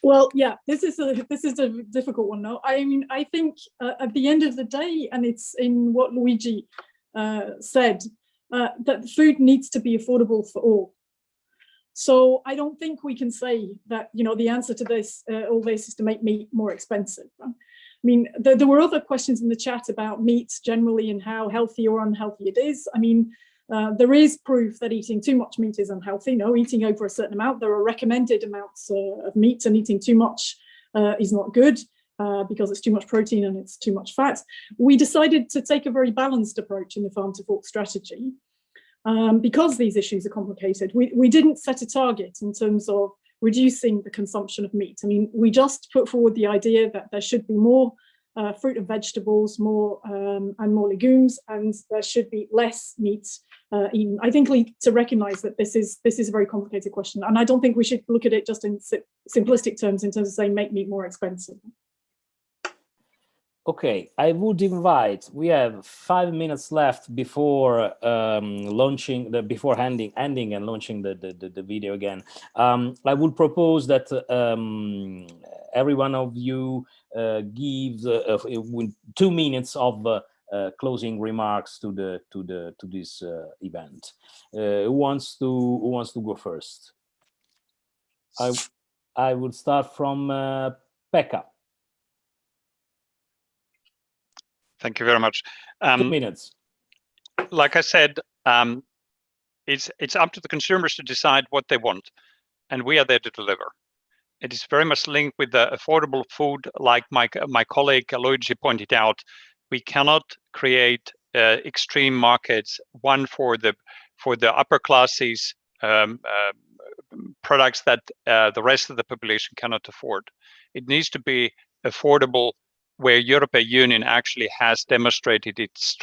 Well, yeah, this is a this is a difficult one. No, I mean, I think uh, at the end of the day, and it's in what Luigi said, that food needs to be affordable for all. So I don't think we can say that, you know, the answer to this, uh, all this is to make meat more expensive. I mean, there, there, were other questions in the chat about meat generally and how healthy or unhealthy it is. I mean, uh, there is proof that eating too much meat is unhealthy. No, eating over a certain amount, there are recommended amounts uh, of meat and eating too much uh, is not good. uh, because it's too much protein and it's too much fat. We decided to take a very balanced approach in the farm to fork strategy. Um, because these issues are complicated, we, we didn't set a target in terms of reducing the consumption of meat. I mean, we just put forward the idea that there should be more uh, fruit and vegetables, more um, and more legumes, and there should be less meat uh, eaten. I think to recognise that this is this is a very complicated question, and I don't think we should look at it just in simplistic terms in terms of saying make meat more expensive. Okay, I would invite, we have five minutes left before um, launching, the, before handing, ending and launching the, the, the video again. Um, I would propose that um, every one of you uh, gives uh, two minutes of uh, uh, closing remarks to the to the to this uh, event. Uh, who wants to who wants to go first? I I would start from Pekka. Thank you very much. Um, Two minutes. Like I said, um, it's it's up to the consumers to decide what they want, and we are there to deliver. It is very much linked with the affordable food, like my my colleague Luigi pointed out. We cannot create uh, extreme markets, one for the for the upper classes, um, uh, products that uh, the rest of the population cannot afford. It needs to be affordable where European Union actually has demonstrated its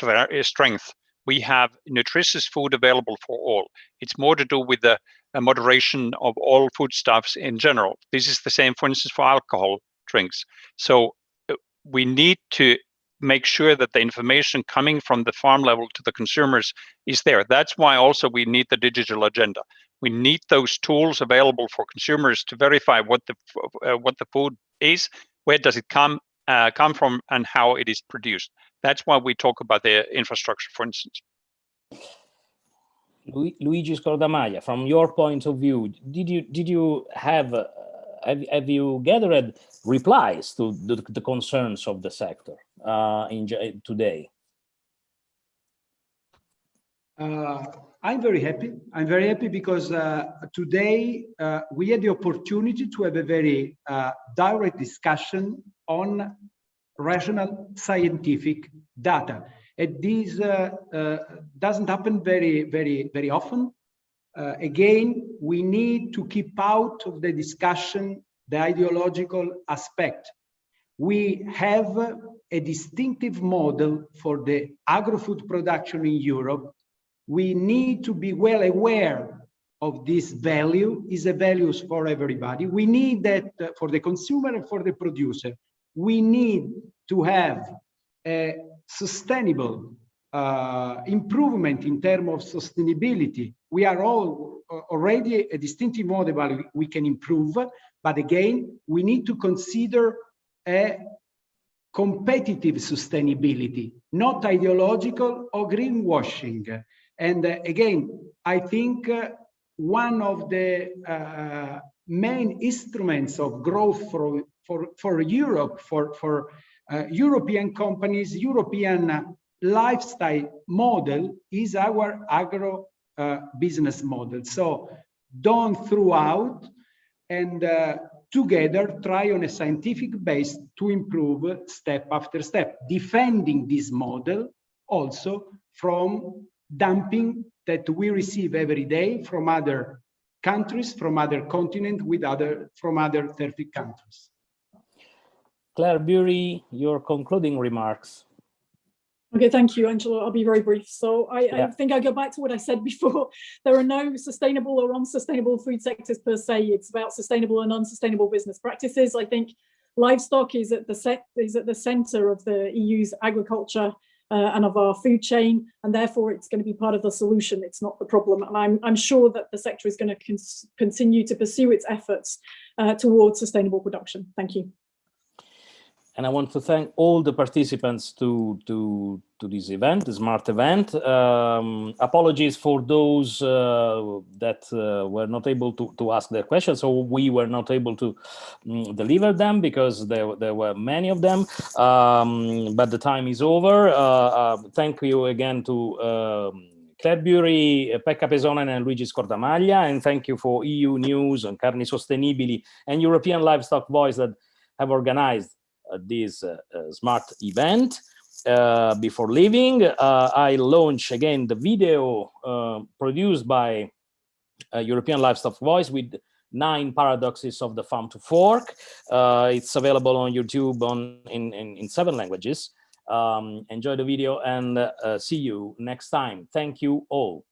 strength. We have nutritious food available for all. It's more to do with the moderation of all foodstuffs in general. This is the same, for instance, for alcohol drinks. So uh, we need to make sure that the information coming from the farm level to the consumers is there. That's why also we need the digital agenda. We need those tools available for consumers to verify what the uh, what the food is, where does it come, uh, come from and how it is produced. That's why we talk about the infrastructure, for instance. Luigi Scordamaglia, from your point of view, did you did you have uh, have, have you gathered replies to the, the concerns of the sector uh, in today? Uh, I'm very happy. I'm very happy because uh, today uh, we had the opportunity to have a very uh, direct discussion on rational scientific data. And this uh, uh, doesn't happen very, very, very often. Again, we need to keep out of the discussion the ideological aspect. We have a distinctive model for the agro-food production in Europe we need to be well aware of this value is a values for everybody. We need that uh, for the consumer and for the producer. We need to have a sustainable uh, improvement in terms of sustainability. We are all uh, already a distinctive model we can improve, but again, we need to consider a competitive sustainability, not ideological or greenwashing. And uh, again, I think uh, one of the uh, main instruments of growth for, for, for Europe, for, for European companies, European lifestyle model is our agro uh, business model. So don't throw out and uh, together try on a scientific base to improve step after step, defending this model also from dumping that we receive every day from other countries, from other continents, with other from other 30 countries. Claire Bury, your concluding remarks. Okay, thank you, Angelo. I'll be very brief. So I, yeah. I, think I go back to what I said before. There are no sustainable or unsustainable food sectors per se. It's about sustainable and unsustainable business practices. I think livestock is at the set is at the center of the EU's agriculture uh, and of our food chain, and therefore it's going to be part of the solution. It's not the problem. And I'm, I'm sure that the sector is going to continue to pursue its efforts uh, towards sustainable production. Thank you. And I want to thank all the participants to, to, to this event, the SMART event. Um, apologies for those uh, that uh, were not able to, to ask their questions, so we were not able to um, deliver them because there, there were many of them, um, but the time is over. Uh, uh thank you again to um, Claire Bury, Pekka Pesonen and Luigi Scordamaglia, and thank you for EU News and Carni Sostenibili and European Livestock Voice that have organized Uh, this uh, uh, smart event. before leaving, I launch again the video produced by European Livestock Voice with nine paradoxes of the farm to fork. Uh, it's available on YouTube on in, in, in seven languages. Um, enjoy the video and uh, see you next time. Thank you all.